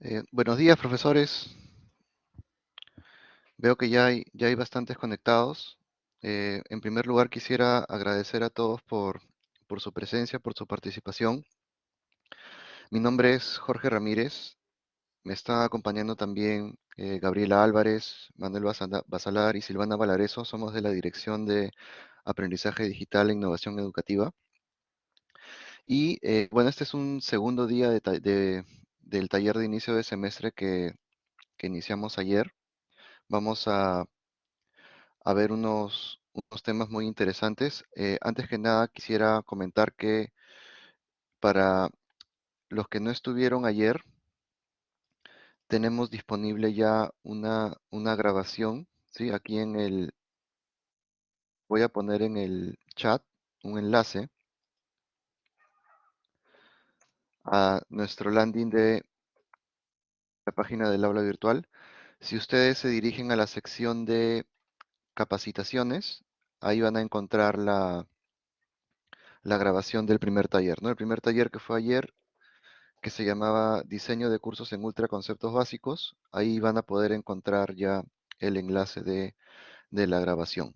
Eh, buenos días, profesores. Veo que ya hay, ya hay bastantes conectados. Eh, en primer lugar, quisiera agradecer a todos por, por su presencia, por su participación. Mi nombre es Jorge Ramírez. Me está acompañando también eh, Gabriela Álvarez, Manuel Basala- Basalar y Silvana Valareso. Somos de la Dirección de Aprendizaje Digital e Innovación Educativa. Y bueno, este es un segundo día de- del taller de inicio de semestre que, iniciamos ayer. Vamos a a ver unos, unos temas muy interesantes. Eh, antes que nada, quisiera comentar que para los que no estuvieron ayer, tenemos disponible ya una, una grabación, ¿sí? Aquí en el, voy a poner en el chat un enlace a nuestro landing de la página del aula virtual. Si ustedes se dirigen a la sección de capacitaciones, ahí van a encontrar la, la grabación del primer taller, ¿no? El primer taller que fue ayer que se llamaba Diseño de cursos en Ultra Conceptos Básicos. Ahí van a poder encontrar ya el enlace de, de la grabación.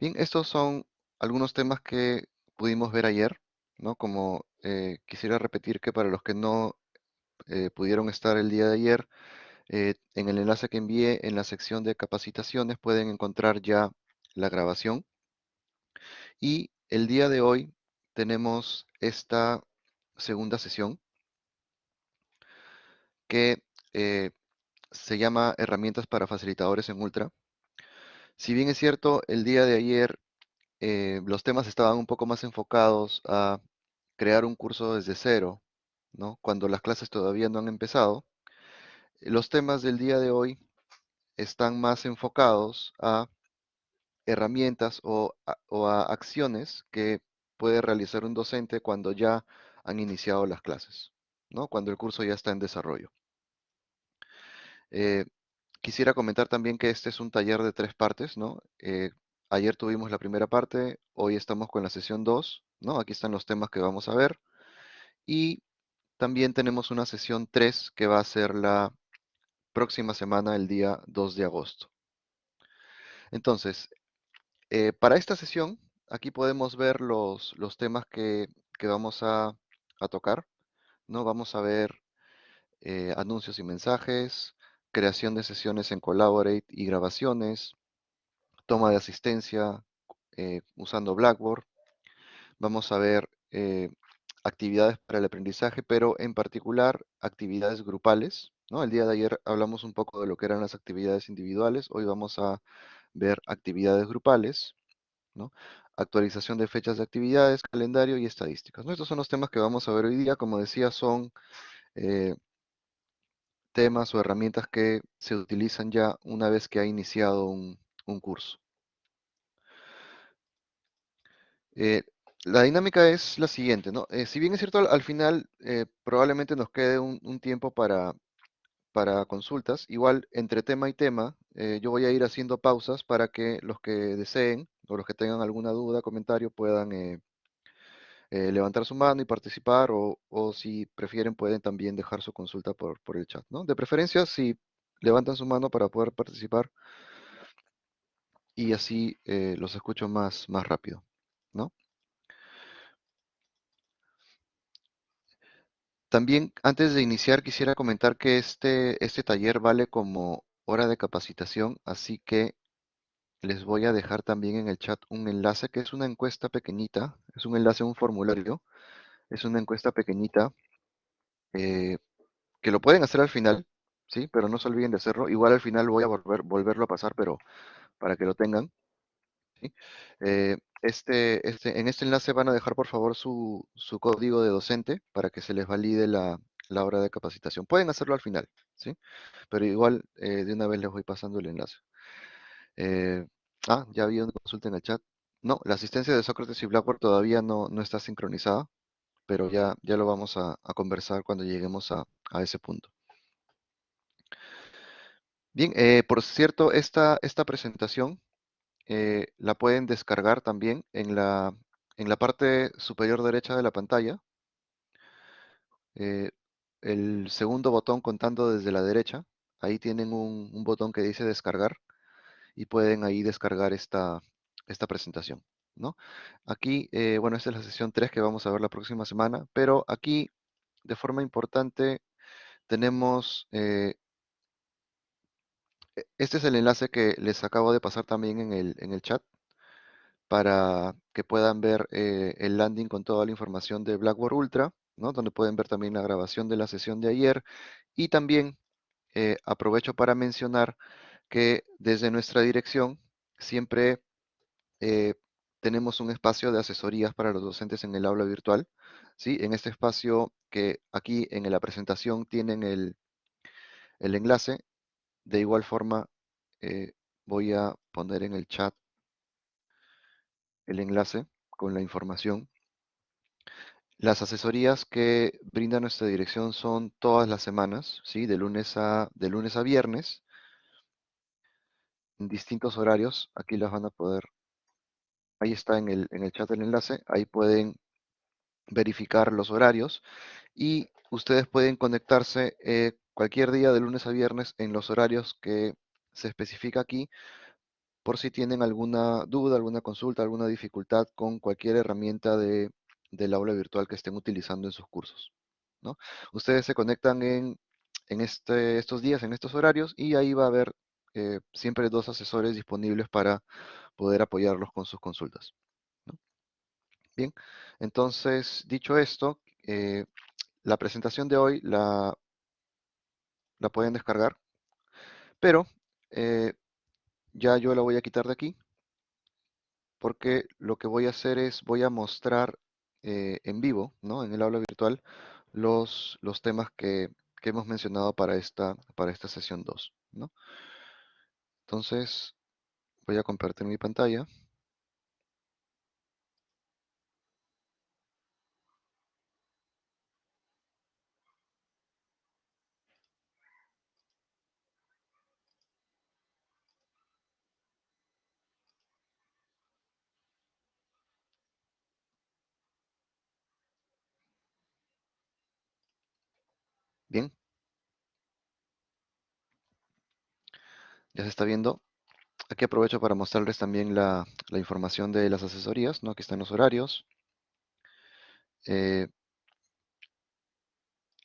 Bien, estos son algunos temas que pudimos ver ayer, ¿no? Como eh, quisiera repetir que para los que no eh, pudieron estar el día de ayer, eh, en el enlace que envié en la sección de capacitaciones pueden encontrar ya la grabación. Y el día de hoy tenemos esta segunda sesión que eh, se llama Herramientas para Facilitadores en Ultra. Si bien es cierto, el día de ayer eh, los temas estaban un poco más enfocados a crear un curso desde cero, ¿no? Cuando las clases todavía no han empezado, los temas del día de hoy están más enfocados a herramientas o a, acciones que puede realizar un docente cuando ya han iniciado las clases, ¿no? Cuando el curso ya está en desarrollo. Eh, quisiera comentar también que este es un taller de tres partes, ¿no? Eh, ayer tuvimos la primera parte, hoy estamos con la sesión 2, ¿no? Aquí están los temas que vamos a ver. Y también tenemos una sesión 3 que va a ser la próxima semana, el día 2 de agosto. Entonces, eh, para esta sesión, aquí podemos ver los, los temas que, que vamos a, a tocar, ¿no? Vamos a ver eh, anuncios y mensajes, creación de sesiones en Collaborate y grabaciones, toma de asistencia eh, usando Blackboard. Vamos a ver eh, actividades para el aprendizaje, pero en particular actividades grupales. El día de ayer hablamos un poco de lo que eran las actividades individuales. Hoy vamos a ver actividades grupales. Actualización de fechas de actividades, calendario y estadísticas. Estos son los temas que vamos a ver hoy día. Como decía, son eh, temas o herramientas que se utilizan ya una vez que ha iniciado un, un curso. Eh, la dinámica es la siguiente, ¿no? Eh, si bien es cierto, al, al final eh, probablemente nos quede un, un tiempo para, para consultas, igual entre tema y tema, yo voy a ir haciendo pausas para que los que deseen o los que tengan alguna duda, comentario, puedan levantar su mano y participar, o, o si prefieren pueden también dejar su consulta por, por el chat, ¿no? De preferencia, si levantan su mano para poder participar y así eh, los escucho más, más rápido, ¿no? También, antes de iniciar, quisiera comentar que este, este taller vale como hora de capacitación, así que les voy a dejar también en el chat un enlace que es una encuesta pequeñita, es un enlace a un formulario, es una encuesta pequeñita eh, que lo pueden hacer al final, ¿sí? Pero no se olviden de hacerlo. Igual al final voy a volver, volverlo a pasar, pero para que lo tengan. ¿sí? Eh, este, este, en este enlace van a dejar por favor su, su código de docente para que se les valide la, hora de capacitación. Pueden hacerlo al final, ¿sí? Pero igual eh, de una vez les voy pasando el enlace. Eh, ah, ya había una consulta en el chat. No, la asistencia de Sócrates y Blackboard todavía no, no está sincronizada, pero ya, ya lo vamos a, a conversar cuando lleguemos a, a ese punto. Bien, eh, por cierto, esta, esta presentación eh, la pueden descargar también en la, en la parte superior derecha de la pantalla. eh, el segundo botón contando desde la derecha. Ahí tienen un, botón que dice descargar y pueden ahí descargar esta, esta presentación, ¿no? Aquí, bueno, esta es la sesión 3 que vamos a ver la próxima semana, pero aquí, de forma importante, tenemos, este es el enlace que les acabo de pasar también en el, en el chat para que puedan ver eh, el landing con toda la información de Blackboard Ultra, ¿no? Donde pueden ver también la grabación de la sesión de ayer y también eh, aprovecho para mencionar que desde nuestra dirección siempre eh, tenemos un espacio de asesorías para los docentes en el aula virtual. ¿sí? En este espacio que aquí en la presentación tienen el, el enlace. De igual forma, eh, voy a poner en el chat el enlace con la información. Las asesorías que brinda nuestra dirección son todas las semanas, ¿sí? de, lunes a, de lunes a viernes, en distintos horarios. Aquí las van a poder, ahí está en el, en el chat el enlace, ahí pueden verificar los horarios y ustedes pueden conectarse eh, cualquier día de lunes a viernes en los horarios que se especifica aquí por si tienen alguna duda, alguna consulta, alguna dificultad con cualquier herramienta de, del aula virtual que estén utilizando en sus cursos. ¿no? Ustedes se conectan en, en este, estos días, en estos horarios, y ahí va a haber eh, siempre dos asesores disponibles para poder apoyarlos con sus consultas. Bien, entonces, dicho esto, eh, la presentación de hoy la, la pueden descargar, pero eh, ya yo la voy a quitar de aquí porque lo que voy a hacer es voy a mostrar eh, en vivo, ¿no? En el aula virtual, los, los temas que, que hemos mencionado para esta, para esta sesión 2, ¿no? Entonces, voy a compartir mi pantalla. Bien. Ya se está viendo. Aquí aprovecho para mostrarles también la, información de las asesorías, ¿no? Aquí están los horarios. Eh,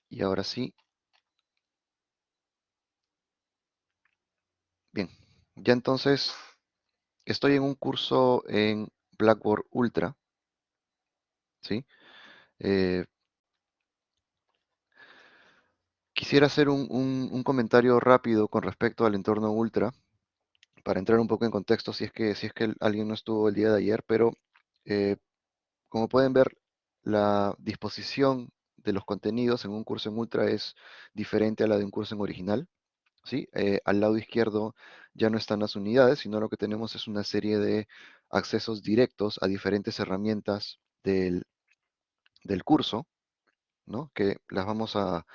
y ahora sí. Bien. Ya entonces estoy en un curso en Blackboard Ultra. ¿Sí? Eh, quisiera hacer un, comentario rápido con respecto al entorno Ultra, para entrar un poco en contexto si es que, si es que alguien no estuvo el día de ayer, pero eh, como pueden ver, la disposición de los contenidos en un curso en Ultra es diferente a la de un curso en original. ¿sí? Eh, al lado izquierdo ya no están las unidades, sino lo que tenemos es una serie de accesos directos a diferentes herramientas del, del curso, ¿no? que las vamos a,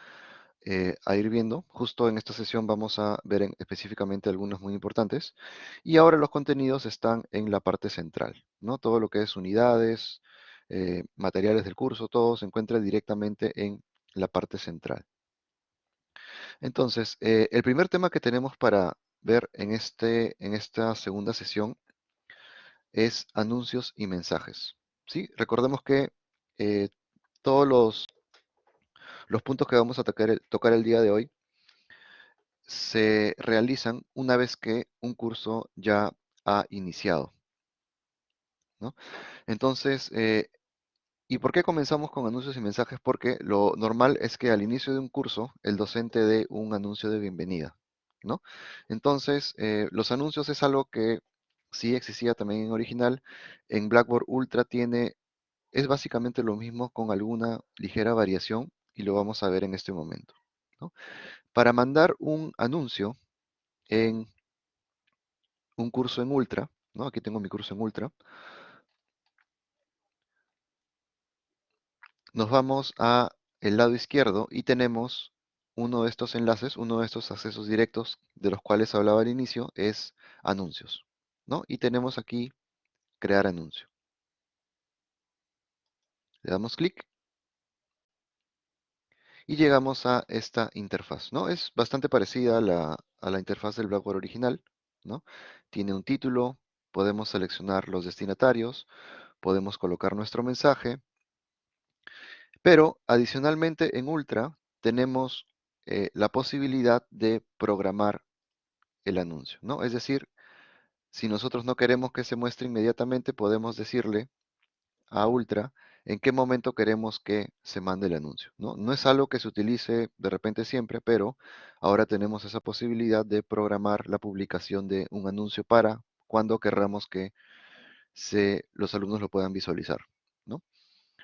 eh, a ir viendo. Justo en esta sesión vamos a ver en- específicamente algunos muy importantes. Y ahora los contenidos están en la parte central, ¿no? Todo lo que es unidades, eh, materiales del curso, todo se encuentra directamente en la parte central. Entonces, eh, el primer tema que tenemos para ver en, este, en esta segunda sesión es anuncios y mensajes. ¿sí? Recordemos que todos los, los puntos que vamos a tocar el, día de hoy se realizan una vez que un curso ya ha iniciado. ¿no? Entonces, eh, ¿y por qué comenzamos con anuncios y mensajes? Porque lo normal es que al inicio de un curso el docente dé un anuncio de bienvenida. ¿no? Entonces, eh, los anuncios es algo que sí existía también en original. En Blackboard Ultra tiene, es básicamente lo mismo con alguna ligera variación y lo vamos a ver en este momento. Para mandar un anuncio en un curso en Ultra, ¿no? Aquí tengo mi curso en Ultra. Nos vamos a el lado izquierdo y tenemos uno de estos enlaces, uno de estos accesos directos de los cuales hablaba al inicio, es anuncios, ¿no? Y tenemos aquí crear anuncio. Le damos clic y llegamos a esta interfaz, ¿no? Es bastante parecida a la, a la interfaz del Blackboard original, ¿no? Tiene un título, podemos seleccionar los destinatarios, podemos colocar nuestro mensaje, pero adicionalmente en Ultra tenemos eh, la posibilidad de programar el anuncio, ¿no? Es decir, si nosotros no queremos que se muestre inmediatamente, podemos decirle a Ultra en qué momento queremos que se mande el anuncio. ¿no? no es algo que se utilice de repente siempre, pero ahora tenemos esa posibilidad de programar la publicación de un anuncio para cuando querramos que los alumnos lo puedan visualizar. ¿no?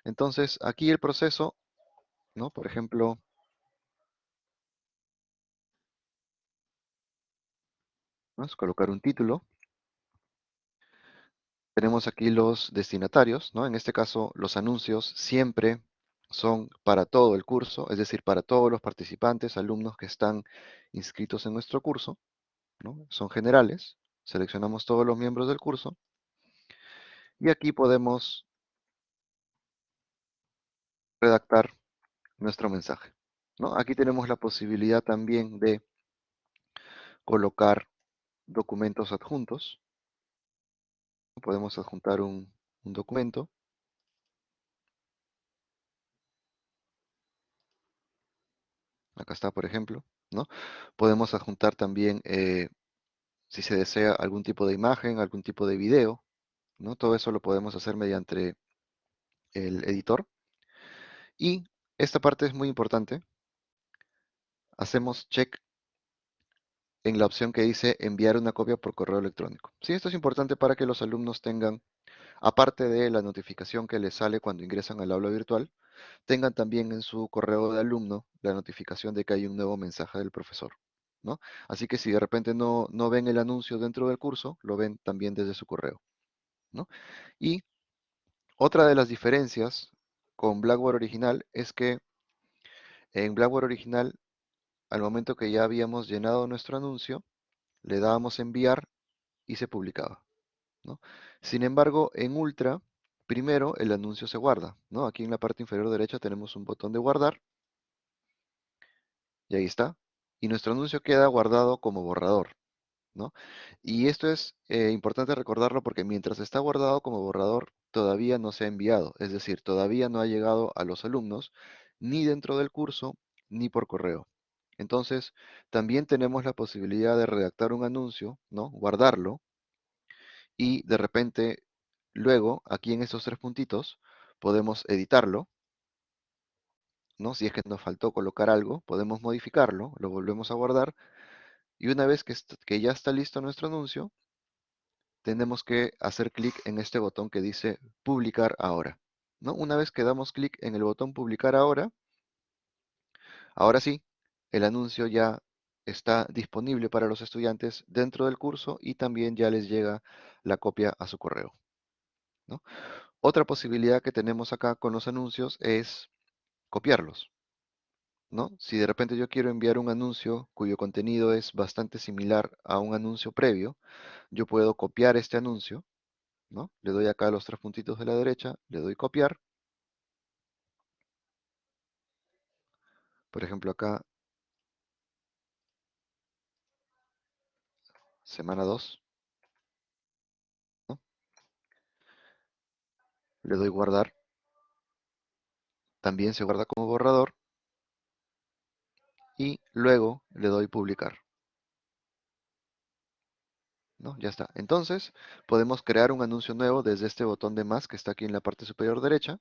Entonces, aquí el proceso, ¿no? por ejemplo, vamos a colocar un título tenemos aquí los destinatarios, ¿no? En este caso, los anuncios siempre son para todo el curso, es decir, para todos los participantes, alumnos que están inscritos en nuestro curso, ¿no? Son generales, seleccionamos todos los miembros del curso, y aquí podemos redactar nuestro mensaje, ¿no? Aquí tenemos la posibilidad también de colocar documentos adjuntos, podemos adjuntar un, documento. Acá está, por ejemplo, ¿no? Podemos adjuntar también, eh, si se desea, algún tipo de imagen, algún tipo de video, ¿no? Todo eso lo podemos hacer mediante el editor. Y esta parte es muy importante. Hacemos check en la opción que dice enviar una copia por correo electrónico. Sí, esto es importante para que los alumnos tengan, aparte de la notificación que les sale cuando ingresan al aula virtual, tengan también en su correo de alumno la notificación de que hay un nuevo mensaje del profesor. ¿no? Así que si de repente no, no ven el anuncio dentro del curso, lo ven también desde su correo. ¿no? Y otra de las diferencias con Blackboard original es que en Blackboard original al momento que ya habíamos llenado nuestro anuncio, le dábamos enviar y se publicaba. Sin embargo, en Ultra, primero el anuncio se guarda. ¿no? Aquí en la parte inferior derecha tenemos un botón de guardar. Y ahí está. Y nuestro anuncio queda guardado como borrador. ¿no? Y esto es eh, importante recordarlo porque mientras está guardado como borrador, todavía no se ha enviado. Es decir, todavía no ha llegado a los alumnos, ni dentro del curso, ni por correo. Entonces, también tenemos la posibilidad de redactar un anuncio, ¿no? Guardarlo y de repente, luego, aquí en estos tres puntitos, podemos editarlo, ¿no? Si es que nos faltó colocar algo, podemos modificarlo, lo volvemos a guardar y una vez que, que ya está listo nuestro anuncio, tenemos que hacer clic en este botón que dice publicar ahora. ¿no? Una vez que damos clic en el botón publicar ahora, ahora sí, el anuncio ya está disponible para los estudiantes dentro del curso y también ya les llega la copia a su correo. Otra posibilidad que tenemos acá con los anuncios es copiarlos. ¿no? Si de repente yo quiero enviar un anuncio cuyo contenido es bastante similar a un anuncio previo, yo puedo copiar este anuncio. ¿no? Le doy acá los tres puntitos de la derecha, le doy copiar. Por ejemplo, acá semana 2. Le doy guardar. También se guarda como borrador. Y luego le doy publicar. ¿No? Ya está. Entonces, podemos crear un anuncio nuevo desde este botón de más que está aquí en la parte superior derecha.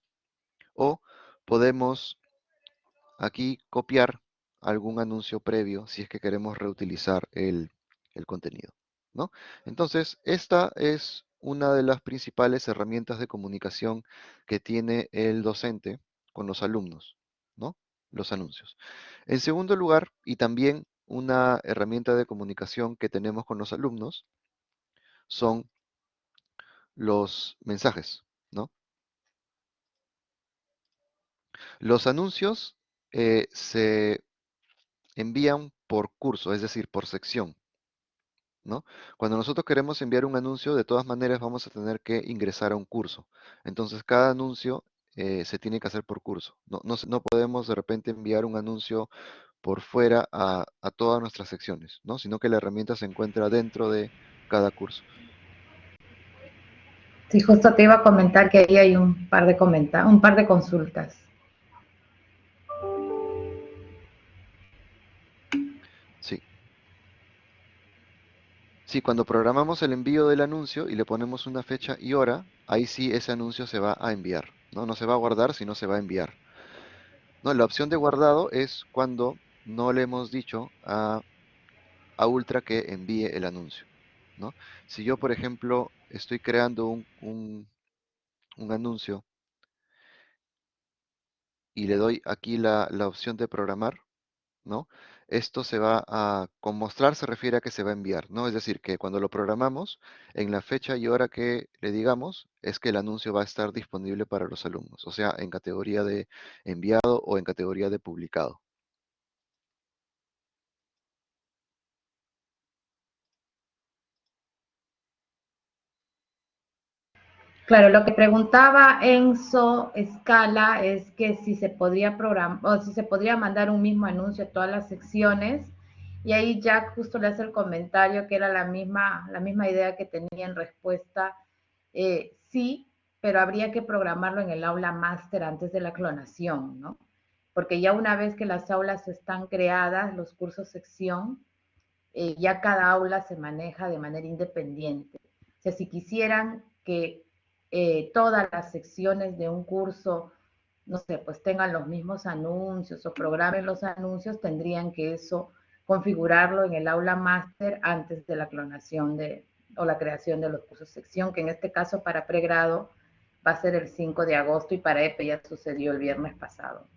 O podemos aquí copiar algún anuncio previo si es que queremos reutilizar el, el contenido. ¿no? Entonces, esta es una de las principales herramientas de comunicación que tiene el docente con los alumnos, ¿no? Los anuncios. En segundo lugar, y también una herramienta de comunicación que tenemos con los alumnos, son los mensajes, ¿no? Los anuncios eh, se envían por curso, es decir, por sección. Cuando nosotros queremos enviar un anuncio, de todas maneras vamos a tener que ingresar a un curso. Entonces, cada anuncio eh, se tiene que hacer por curso. No, no, no podemos de repente enviar un anuncio por fuera a, a, todas nuestras secciones, ¿no? Sino que la herramienta se encuentra dentro de cada curso. Sí, justo te iba a comentar que ahí hay un par de comenta un par de consultas. Sí, cuando programamos el envío del anuncio y le ponemos una fecha y hora, ahí sí ese anuncio se va a enviar, ¿no? No se va a guardar, sino se va a enviar. No, la opción de guardado es cuando no le hemos dicho a, a Ultra que envíe el anuncio, ¿no? Si yo, por ejemplo, estoy creando un, un, un anuncio y le doy aquí la, la opción de programar, ¿no? Esto se va a, con mostrar se refiere a que se va a enviar, ¿no? Es decir, que cuando lo programamos, en la fecha y hora que le digamos, es que el anuncio va a estar disponible para los alumnos, o sea, en categoría de enviado o en categoría de publicado. Claro, lo que preguntaba Enzo Escala es que si se podría programar o si se podría mandar un mismo anuncio a todas las secciones y ahí Jack justo le hace el comentario que era la misma, la misma idea que tenía en respuesta. Eh, sí, pero habría que programarlo en el aula máster antes de la clonación, ¿no? Porque ya una vez que las aulas están creadas, los cursos sección, eh, ya cada aula se maneja de manera independiente. O sea, si quisieran que eh, todas las secciones de un curso, no sé, pues tengan los mismos anuncios o programen los anuncios, tendrían que eso configurarlo en el aula máster antes de la clonación de, o la creación de los cursos sección, que en este caso para pregrado va a ser el 5 de agosto y para EPE ya sucedió el viernes pasado.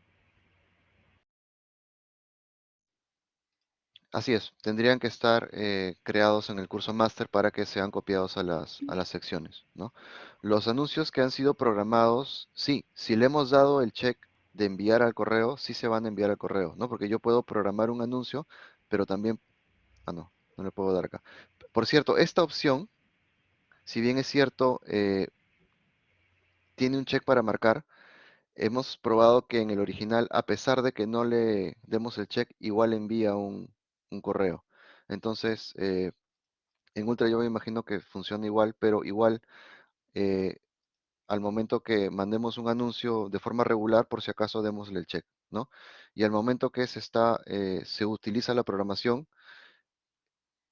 Así es, tendrían que estar eh, creados en el curso máster para que sean copiados a las, a las secciones, ¿no? Los anuncios que han sido programados, sí, si le hemos dado el check de enviar al correo, sí se van a enviar al correo, ¿no? Porque yo puedo programar un anuncio, pero también... Ah, no, no le puedo dar acá. Por cierto, esta opción, si bien es cierto, eh, tiene un check para marcar, hemos probado que en el original, a pesar de que no le demos el check, igual envía un, un correo. Entonces, eh, en Ultra yo me imagino que funciona igual, pero igual eh, al momento que mandemos un anuncio de forma regular, por si acaso démosle el check, ¿no? Y al momento que se está, eh, se utiliza la programación,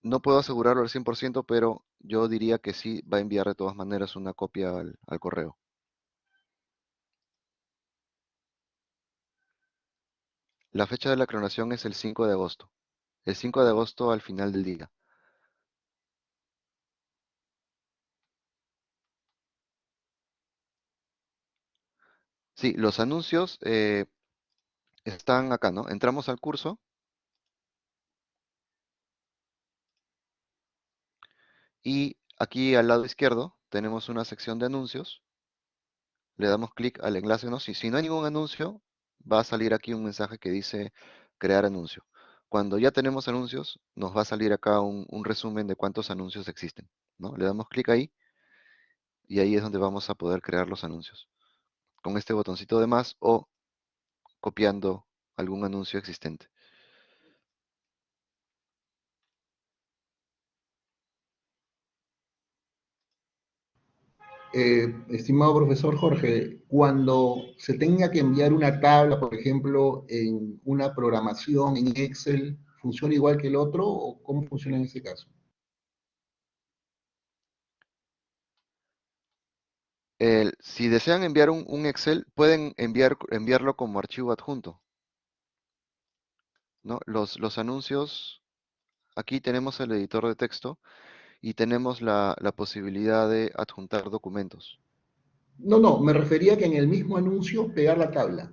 no puedo asegurarlo al 100%, pero yo diría que sí va a enviar de todas maneras una copia al, al correo. La fecha de la clonación es el 5 de agosto el 5 de agosto al final del día. Sí, los anuncios eh, están acá, ¿no? Entramos al curso. Y aquí al lado izquierdo tenemos una sección de anuncios. Le damos clic al enlace, ¿no? Si, si no hay ningún anuncio, va a salir aquí un mensaje que dice crear anuncio. Cuando ya tenemos anuncios, nos va a salir acá un, resumen de cuántos anuncios existen. ¿no? Le damos clic ahí y ahí es donde vamos a poder crear los anuncios. Con este botoncito de más o copiando algún anuncio existente. Eh, estimado profesor Jorge, cuando se tenga que enviar una tabla, por ejemplo, en una programación en Excel, ¿funciona igual que el otro o cómo funciona en ese caso? si desean enviar un, Excel, pueden enviar, enviarlo como archivo adjunto. ¿no? Los, los anuncios, aquí tenemos el editor de texto, y tenemos la, posibilidad de adjuntar documentos. No, no, me refería que en el mismo anuncio pegar la tabla.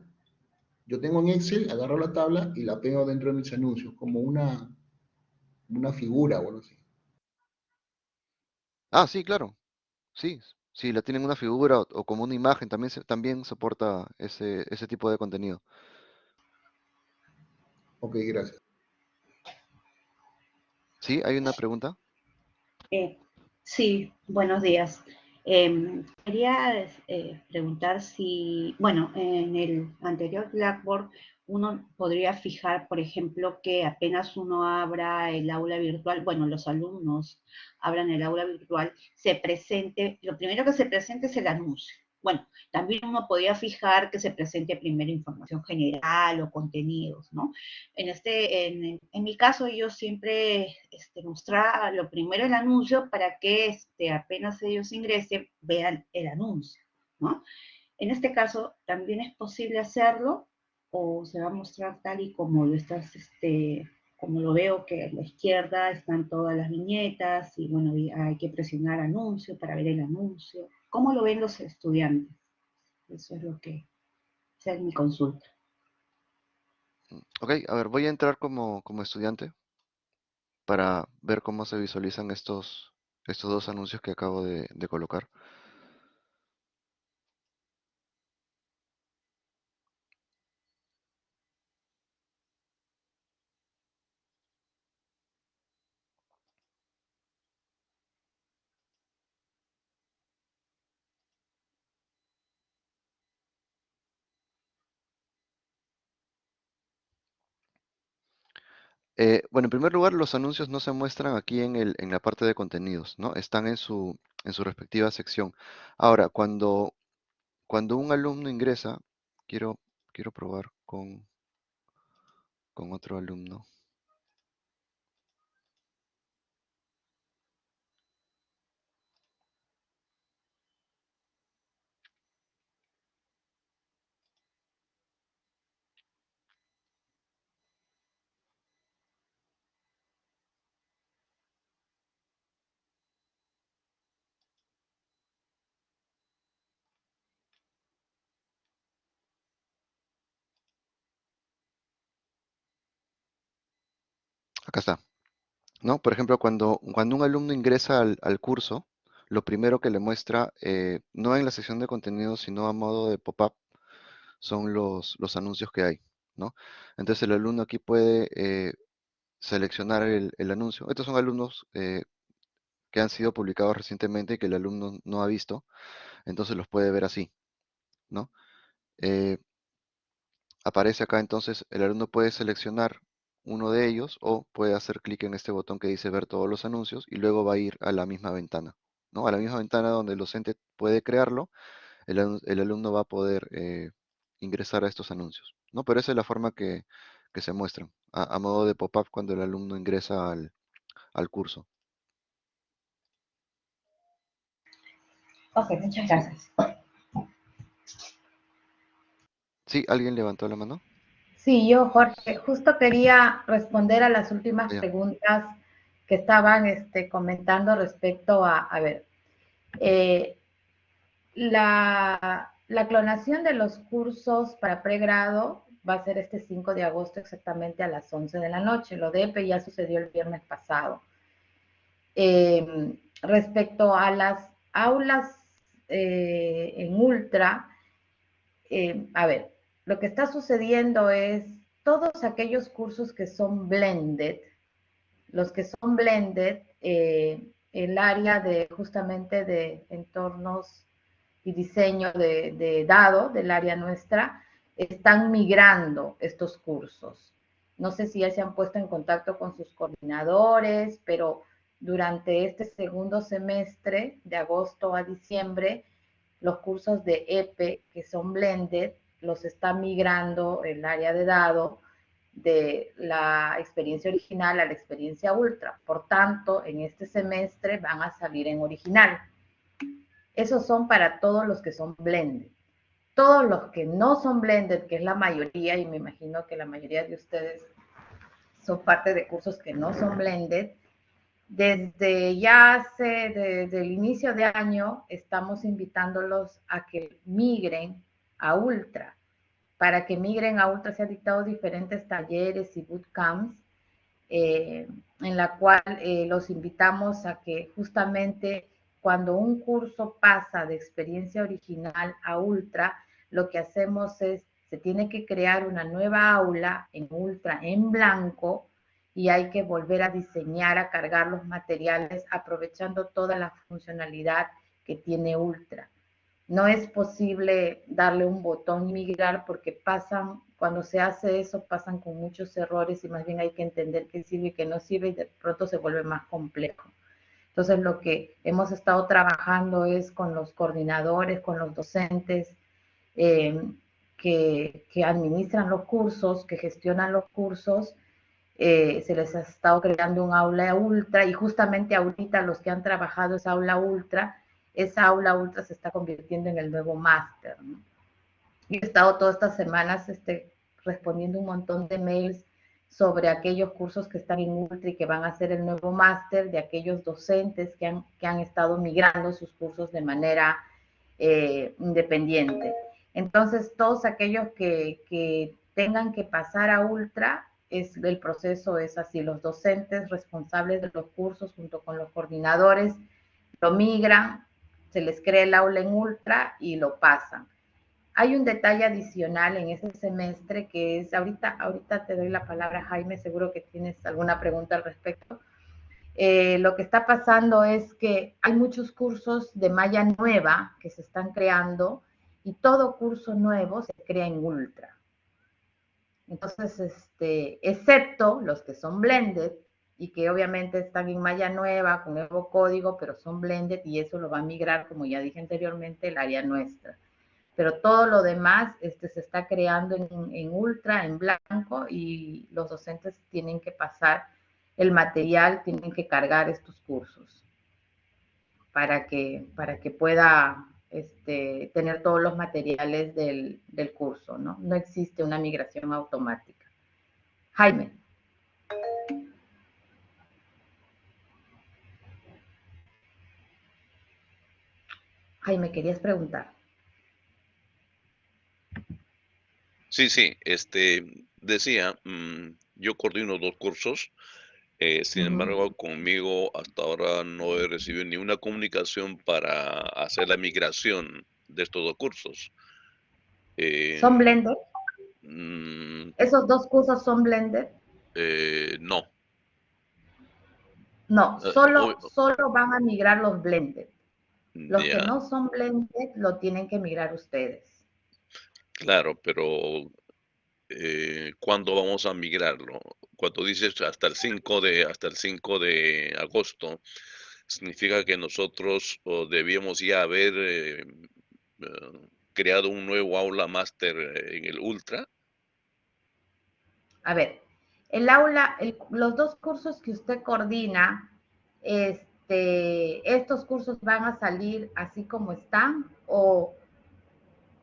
Yo tengo en Excel, agarro la tabla y la pego dentro de mis anuncios, como una, una figura o algo así. Ah, sí, claro. Sí, si la tienen una figura o, como una imagen, también, también soporta ese, ese tipo de contenido. Ok, gracias. ¿Sí? ¿Hay una pregunta? Eh, sí, buenos días. Em, quería eh, preguntar si, bueno, en el anterior Blackboard uno podría fijar, por ejemplo, que apenas uno abra el aula virtual, bueno, los alumnos abran el aula virtual, se presente, lo primero que se presente es el anuncio. Bueno, también uno podía fijar que se presente primero información general o contenidos, ¿no? En, este, en, en mi caso, yo siempre este, mostraba lo primero el anuncio para que este, apenas ellos ingresen, vean el anuncio, ¿no? En este caso, también es posible hacerlo o se va a mostrar tal y como lo estás, este, como lo veo que a la izquierda están todas las viñetas y bueno, hay que presionar anuncio para ver el anuncio. ¿Cómo lo ven los estudiantes? Eso es lo que es mi consulta. Ok, a ver, voy a entrar como, como estudiante para ver cómo se visualizan estos, estos dos anuncios que acabo de, de colocar. Eh, bueno, en primer lugar, los anuncios no se muestran aquí en el, en la parte de contenidos, ¿no? Están en su, en su respectiva sección. Ahora, cuando, cuando un alumno ingresa, quiero, quiero probar con, con otro alumno. Acá está. ¿No? Por ejemplo, cuando, cuando un alumno ingresa al, al curso, lo primero que le muestra, eh, no en la sección de contenidos, sino a modo de pop-up, son los, los anuncios que hay, ¿no? Entonces el alumno aquí puede eh, seleccionar el, el anuncio. Estos son alumnos eh, que han sido publicados recientemente y que el alumno no ha visto, entonces los puede ver así, ¿no? Aparece acá entonces, el alumno puede seleccionar uno de ellos o puede hacer clic en este botón que dice ver todos los anuncios y luego va a ir a la misma ventana, ¿no? A la misma ventana donde el docente puede crearlo, el, alumno va a poder eh, ingresar a estos anuncios, ¿no? Pero esa es la forma que, se muestran, a, modo de pop-up cuando el alumno ingresa al, al curso. Ok, muchas gracias. Sí, ¿alguien levantó la mano? Sí, yo, Jorge, justo quería responder a las últimas preguntas que estaban este, comentando respecto a, a ver, eh, la, la, clonación de los cursos para pregrado va a ser este 5 de agosto exactamente a las 11 de la noche. Lo de EPE ya sucedió el viernes pasado. Eh, respecto a las aulas eh, en ultra, a ver, lo que está sucediendo es todos aquellos cursos que son blended, los que son blended, eh, el área de justamente de entornos y diseño de, de, dado del área nuestra, están migrando estos cursos. No sé si ya se han puesto en contacto con sus coordinadores, pero durante este segundo semestre, de agosto a diciembre, los cursos de EPE, que son blended, los está migrando el área de dado de la experiencia original a la experiencia ultra. Por tanto, en este semestre van a salir en original. Esos son para todos los que son blended. Todos los que no son blended, que es la mayoría, y me imagino que la mayoría de ustedes son parte de cursos que no son blended, desde ya hace, desde el inicio de año, estamos invitándolos a que migren a Ultra. Para que migren a Ultra se han dictado diferentes talleres y bootcamps eh, en la cual eh, los invitamos a que justamente cuando un curso pasa de experiencia original a Ultra, lo que hacemos es, se tiene que crear una nueva aula en Ultra en blanco y hay que volver a diseñar, a cargar los materiales aprovechando toda la funcionalidad que tiene Ultra. No es posible darle un botón y migrar porque pasan, cuando se hace eso, pasan con muchos errores y más bien hay que entender qué sirve y qué no sirve y de pronto se vuelve más complejo. Entonces, lo que hemos estado trabajando es con los coordinadores, con los docentes eh, que, que, administran los cursos, que gestionan los cursos. Eh, se les ha estado creando un aula ultra y justamente ahorita los que han trabajado esa aula ultra, esa aula ultra se está convirtiendo en el nuevo máster. ¿no? he estado todas estas semanas este, respondiendo un montón de mails sobre aquellos cursos que están en Ultra y que van a ser el nuevo máster, de aquellos docentes que han, que han estado migrando sus cursos de manera eh, independiente. Entonces, todos aquellos que, que, tengan que pasar a Ultra, es, el proceso es así, los docentes responsables de los cursos junto con los coordinadores lo migran, se les crea el aula en Ultra y lo pasan. Hay un detalle adicional en ese semestre que es, ahorita, ahorita te doy la palabra Jaime, seguro que tienes alguna pregunta al respecto. Eh, lo que está pasando es que hay muchos cursos de malla nueva que se están creando y todo curso nuevo se crea en Ultra. Entonces, este, excepto los que son blended y que obviamente están en malla nueva con nuevo código, pero son blended y eso lo va a migrar, como ya dije anteriormente, el área nuestra pero todo lo demás este, se está creando en, ultra, en blanco, y los docentes tienen que pasar el material, tienen que cargar estos cursos para que, para que pueda este, tener todos los materiales del, del curso, ¿no? No existe una migración automática. Jaime. Jaime, querías preguntar. Sí, sí, este, decía, mm, yo coordino dos cursos, eh, sin embargo, conmigo hasta ahora no he recibido ni una comunicación para hacer la migración de estos dos cursos. Eh, ¿Son blended? Mm. ¿Esos dos cursos son blended? Eh, no. No, solo, solo van a migrar los blended. Los que no son blended lo tienen que migrar ustedes. Claro, pero eh, ¿cuándo vamos a migrarlo? Cuando dices hasta el 5 de, hasta el 5 de agosto, significa que nosotros debíamos ya haber eh, eh, creado un nuevo aula máster en el Ultra. A ver, el aula, los dos cursos que usted coordina, este, ¿estos cursos van a salir así como están o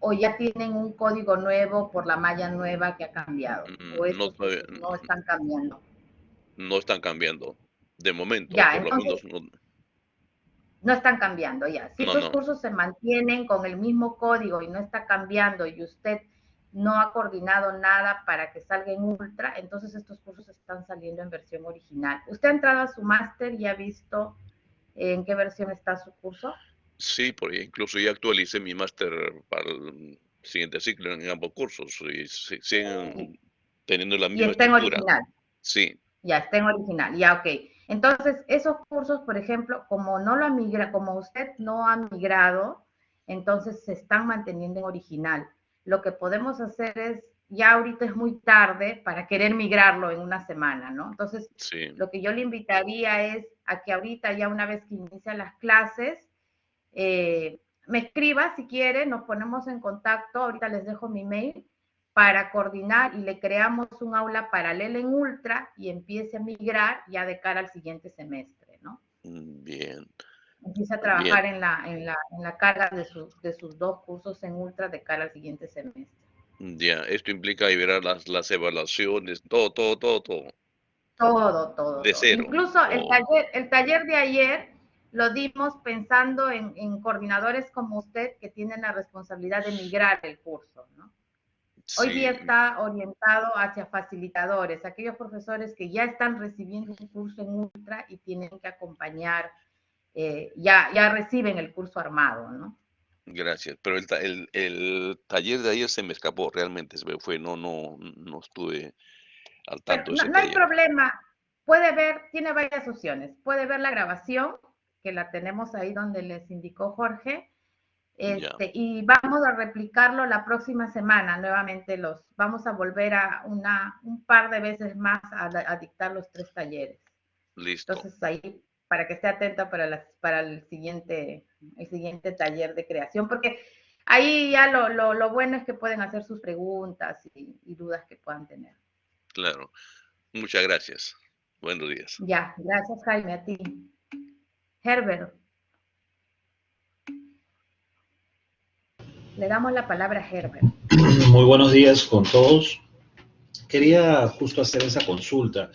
o ya tienen un código nuevo por la malla nueva que ha cambiado? ¿O mm, no, no, están cambiando? No están cambiando, de momento. no, están cambiando, ya. Si los cursos se mantienen con el mismo código y no está cambiando y usted no ha coordinado nada para que salga en ultra, entonces estos cursos están saliendo en versión original. ¿Usted ha entrado a su máster y ha visto en qué versión está su curso? Sí, porque incluso ya actualicé mi máster para el siguiente ciclo en ambos cursos y siguen teniendo la misma Y está en original. Sí. Ya está en original, ya ok. Entonces, esos cursos, por ejemplo, como no lo ha migrado, como usted no ha migrado, entonces se están manteniendo en original. Lo que podemos hacer es, ya ahorita es muy tarde para querer migrarlo en una semana, ¿no? Entonces, lo que yo le invitaría es a que ahorita, ya una vez que inician las clases, eh, me escriba si quiere, nos ponemos en contacto, ahorita les dejo mi mail, para coordinar y le creamos un aula paralela en Ultra y empiece a migrar ya de cara al siguiente semestre, ¿no? Mm, bien. Empiece a trabajar en la, en, la, en la carga de sus, de sus dos cursos en Ultra de cara al siguiente semestre. Ya, esto implica liberar las, las evaluaciones, todo, todo, todo, todo. Todo, todo. De cero. Incluso el, taller, el taller de ayer lo dimos pensando en, coordinadores como usted que tienen la responsabilidad de migrar el curso, ¿no? Hoy día está orientado hacia facilitadores, aquellos profesores que ya están recibiendo un curso en Ultra y tienen que acompañar, eh, ya, ya reciben el curso armado, ¿no? Gracias, pero el, el, taller de ayer se me escapó realmente, se me fue, no, no, no estuve al tanto. no hay problema, puede ver, tiene varias opciones, puede ver la grabación que la tenemos ahí donde les indicó Jorge. Este, y vamos a replicarlo la próxima semana nuevamente los vamos a volver a una un par de veces más a, dictar los tres talleres listo entonces ahí para que esté atenta para las para el siguiente el siguiente taller de creación porque ahí ya lo, lo, lo bueno es que pueden hacer sus preguntas y, y dudas que puedan tener claro muchas gracias buenos días ya gracias Jaime a ti Herbert Le damos la palabra a Herbert. Muy buenos días con todos. Quería justo hacer esa consulta.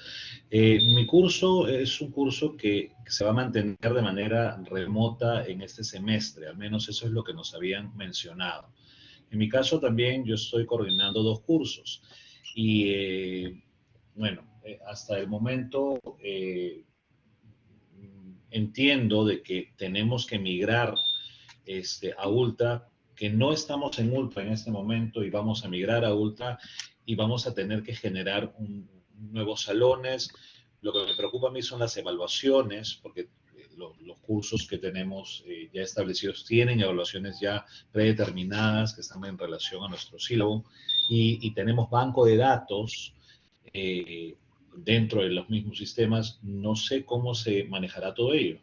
Eh, mi curso es un curso que se va a mantener de manera remota en este semestre, al menos eso es lo que nos habían mencionado. En mi caso también yo estoy coordinando dos cursos y eh, bueno, eh, hasta el momento entiendo de que tenemos que migrar este, a Ultra que no estamos en Ultra en este momento y vamos a migrar a Ultra y vamos a tener que generar nuevos salones. Lo que me preocupa a mí son las evaluaciones, porque eh, los cursos que tenemos eh, ya establecidos tienen evaluaciones ya predeterminadas que están en relación a nuestro sílabo y, tenemos banco de datos eh, dentro de los mismos sistemas. No sé cómo se manejará todo ello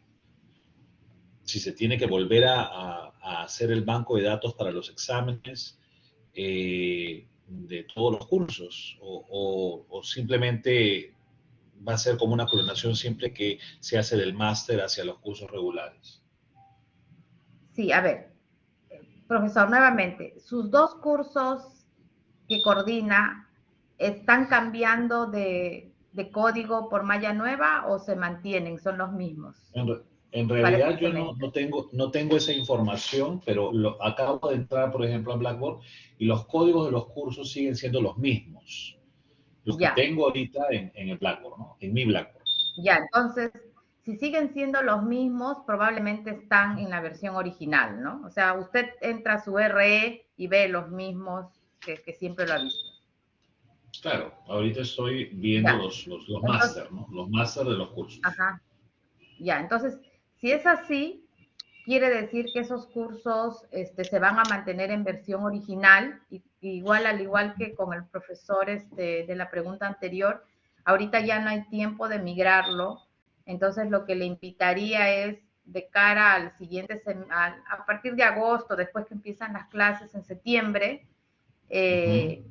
si se tiene que volver a, hacer el banco de datos para los exámenes eh, de todos los cursos o, simplemente va a ser como una clonación simple que se hace del máster hacia los cursos regulares. Sí, a ver, profesor, nuevamente, sus dos cursos que coordina están cambiando de, código por malla nueva o se mantienen, son los mismos. En realidad yo no, tengo, no tengo esa información, pero lo, acabo de entrar, por ejemplo, a Blackboard y los códigos de los cursos siguen siendo los mismos. Los que tengo ahorita en, el Blackboard, ¿no? En mi Blackboard. Ya, entonces, si siguen siendo los mismos, probablemente están en la versión original, ¿no? O sea, usted entra a su RE y ve los mismos que, siempre lo ha visto. Claro, ahorita estoy viendo los, los, los máster, ¿no? Los máster de los cursos. Ajá. Ya, entonces, si es así, quiere decir que esos cursos este, se van a mantener en versión original, igual al igual que con el profesor este, de la pregunta anterior, ahorita ya no hay tiempo de migrarlo, entonces lo que le invitaría es de cara al siguiente, a, partir de agosto, después que empiezan las clases en septiembre, eh,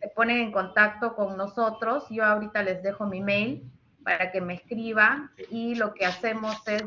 se ponen en contacto con nosotros, yo ahorita les dejo mi mail para que me escriban y lo que hacemos es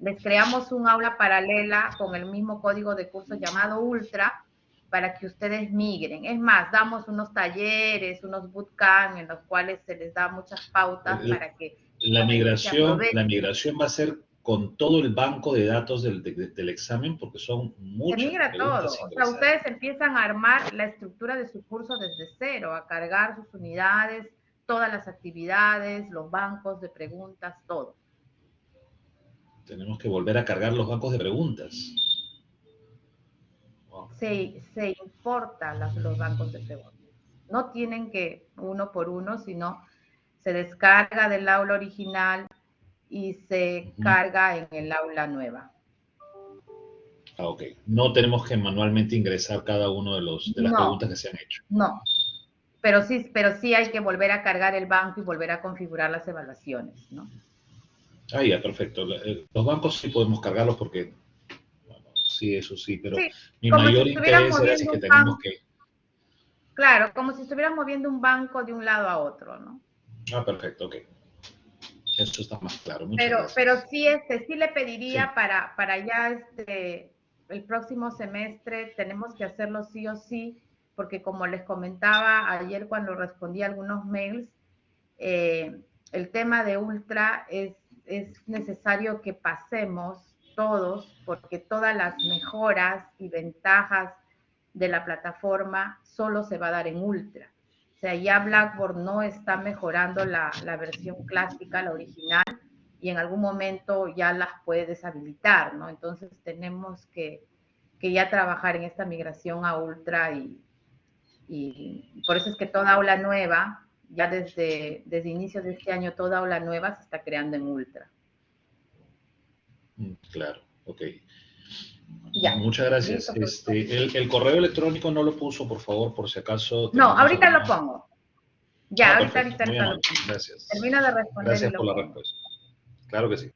les creamos un aula paralela con el mismo código de curso llamado Ultra para que ustedes migren. Es más, damos unos talleres, unos bootcamp en los cuales se les da muchas pautas para que... La migración, la migración va a ser con todo el banco de datos del, del examen porque son muchas. Se migra todo. O sea, ustedes empiezan a armar la estructura de su curso desde cero, a cargar sus unidades, todas las actividades, los bancos de preguntas, todo. Tenemos que volver a cargar los bancos de preguntas. Se, se importan los bancos de preguntas. No tienen que uno por uno, sino se descarga del aula original y se carga en el aula nueva. Ah, ok. No tenemos que manualmente ingresar cada uno de, los, de las preguntas que se han hecho. No, pero sí, pero sí hay que volver a cargar el banco y volver a configurar las evaluaciones, ¿no? Ah, ya, perfecto. Eh, los bancos sí podemos cargarlos porque, sí, eso sí, pero mi mayor interés es que tenemos que... Claro, como si estuvieras moviendo un banco de un lado a otro, ¿no? Ah, perfecto, ok. Eso está más claro. pero, pero sí, este, sí le pediría para, para ya este, el próximo semestre, tenemos que hacerlo sí o sí, porque como les comentaba ayer cuando respondí algunos mails, eh, el tema de Ultra es es necesario que pasemos todos, porque todas las mejoras y ventajas de la plataforma solo se va a dar en Ultra. O sea, ya Blackboard no está mejorando la, versión clásica, la original, y en algún momento ya las puede deshabilitar, ¿no? Entonces tenemos que, ya trabajar en esta migración a Ultra y, y por eso es que toda aula nueva ya desde, desde inicios de este año toda aula nueva se está creando en Ultra. Mm, claro, ok. Ya. Muchas gracias. Listo, pues. Este, el, el correo electrónico no lo puso, por favor, por si acaso. No, ahorita lo pongo. Ya, Ah, ahorita, ahorita, ahorita lo pongo. Gracias. Termino de responder. Gracias por la pongo. respuesta. Claro que sí.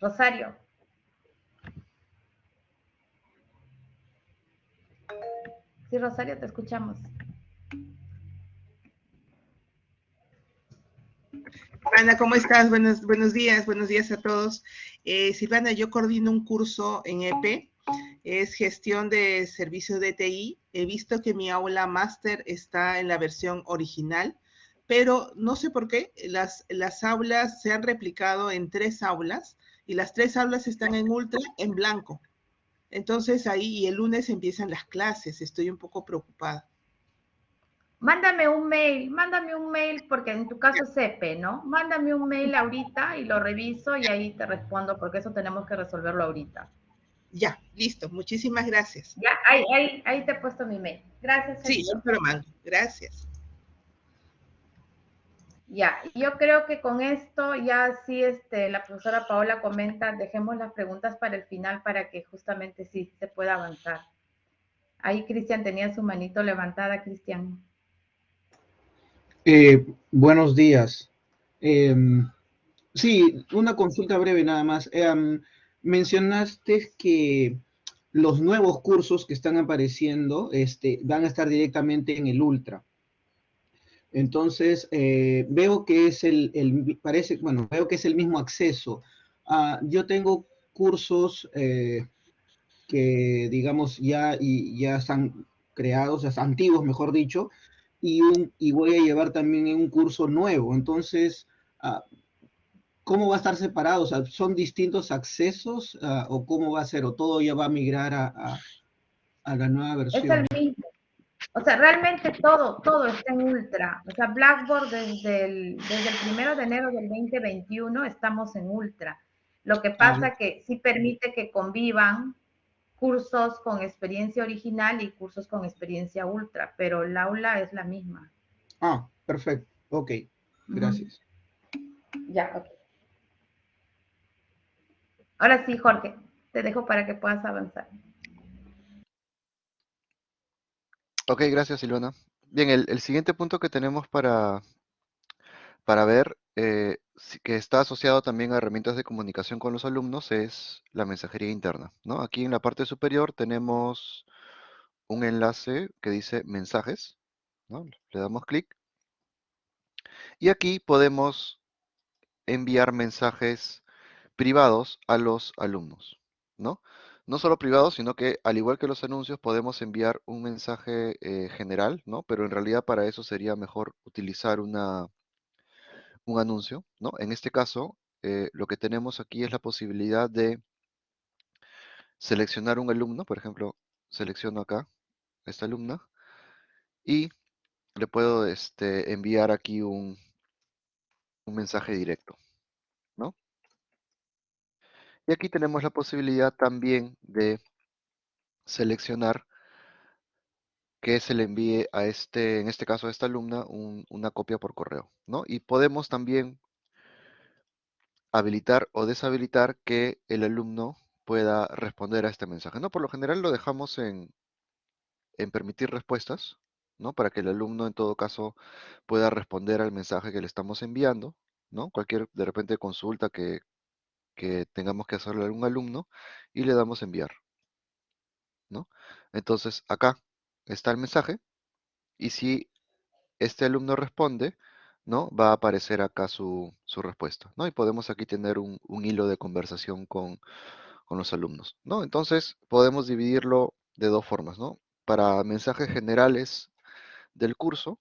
Rosario. Rosario, te escuchamos. Silvana, ¿cómo estás? Buenos, buenos días, buenos días a todos. Eh, Silvana, yo coordino un curso en EP, es gestión de servicios de TI. He visto que mi aula máster está en la versión original, pero no sé por qué, las, las aulas se han replicado en tres aulas y las tres aulas están en ultra en blanco. Entonces ahí y el lunes empiezan las clases, estoy un poco preocupada. Mándame un mail, mándame un mail, porque en tu caso es EP, ¿no? Mándame un mail ahorita y lo reviso y ahí te respondo, porque eso tenemos que resolverlo ahorita. Ya, listo, muchísimas gracias. Ya, ahí, ahí, ahí te he puesto mi mail. Gracias. Sí, Sergio. yo te lo mando. Gracias. Ya, yo creo que con esto ya sí, este, la profesora Paola comenta, dejemos las preguntas para el final para que justamente sí se pueda avanzar. Ahí Cristian tenía su manito levantada, Cristian. Eh, buenos días. Em, sí, una consulta breve nada más. Em, mencionaste que los nuevos cursos que están apareciendo este, van a estar directamente en el Ultra. Entonces, eh, veo que es el, el- parece, bueno, veo que es el mismo acceso. Ah, yo tengo cursos eh, que, digamos, ya, y, ya están creados, sea, antiguos, mejor dicho, y, un, y voy a llevar también un curso nuevo. Entonces, ah, ¿cómo va a estar separado? O sea, ¿son distintos accesos ah, o cómo va a ser? ¿O todo ya va a migrar a, a- a la nueva Es versión? el mismo. O sea, realmente todo, todo está en ultra. O sea, Blackboard desde el, desde el primero de enero del 2021 estamos en ultra. Lo que pasa que sí permite que convivan cursos con experiencia original y cursos con experiencia ultra, pero el aula es la misma. Ah, perfecto. Ok, gracias. Ya, ok. Ahora sí, Jorge, te dejo para que puedas avanzar. Ok, gracias Silvana. Bien, el, siguiente punto que tenemos para, para ver, eh, que está asociado también a herramientas de comunicación con los alumnos, es la mensajería interna, ¿no? Aquí en la parte superior tenemos un enlace que dice mensajes, ¿no? Le damos clic. Y aquí podemos enviar mensajes privados a los alumnos, ¿no? No solo privados, sino que al igual que los anuncios podemos enviar un mensaje eh, general, ¿no? Pero en realidad para eso sería mejor utilizar una, un anuncio, ¿no? En este caso, eh, lo que tenemos aquí es la posibilidad de seleccionar un alumno, por ejemplo, selecciono acá esta alumna y le puedo este, enviar aquí un, un mensaje directo. Y aquí tenemos la posibilidad también de seleccionar que se le envíe a este, en este caso a esta alumna, un- una copia por correo, ¿no? Y podemos también habilitar o deshabilitar que el alumno pueda responder a este mensaje, ¿no? Por lo general lo dejamos en, en permitir respuestas, ¿no? Para que el alumno en todo caso pueda responder al mensaje que le estamos enviando, ¿no? Cualquier de repente consulta que, que tengamos que hacerle a algún alumno y le damos enviar, ¿no? Entonces acá está el mensaje y si este alumno responde, ¿no? Va a aparecer acá su, su respuesta, ¿no? Y podemos aquí tener un, un hilo de conversación con, con los alumnos, ¿no? Entonces podemos dividirlo de dos formas, ¿no? Para mensajes generales del curso,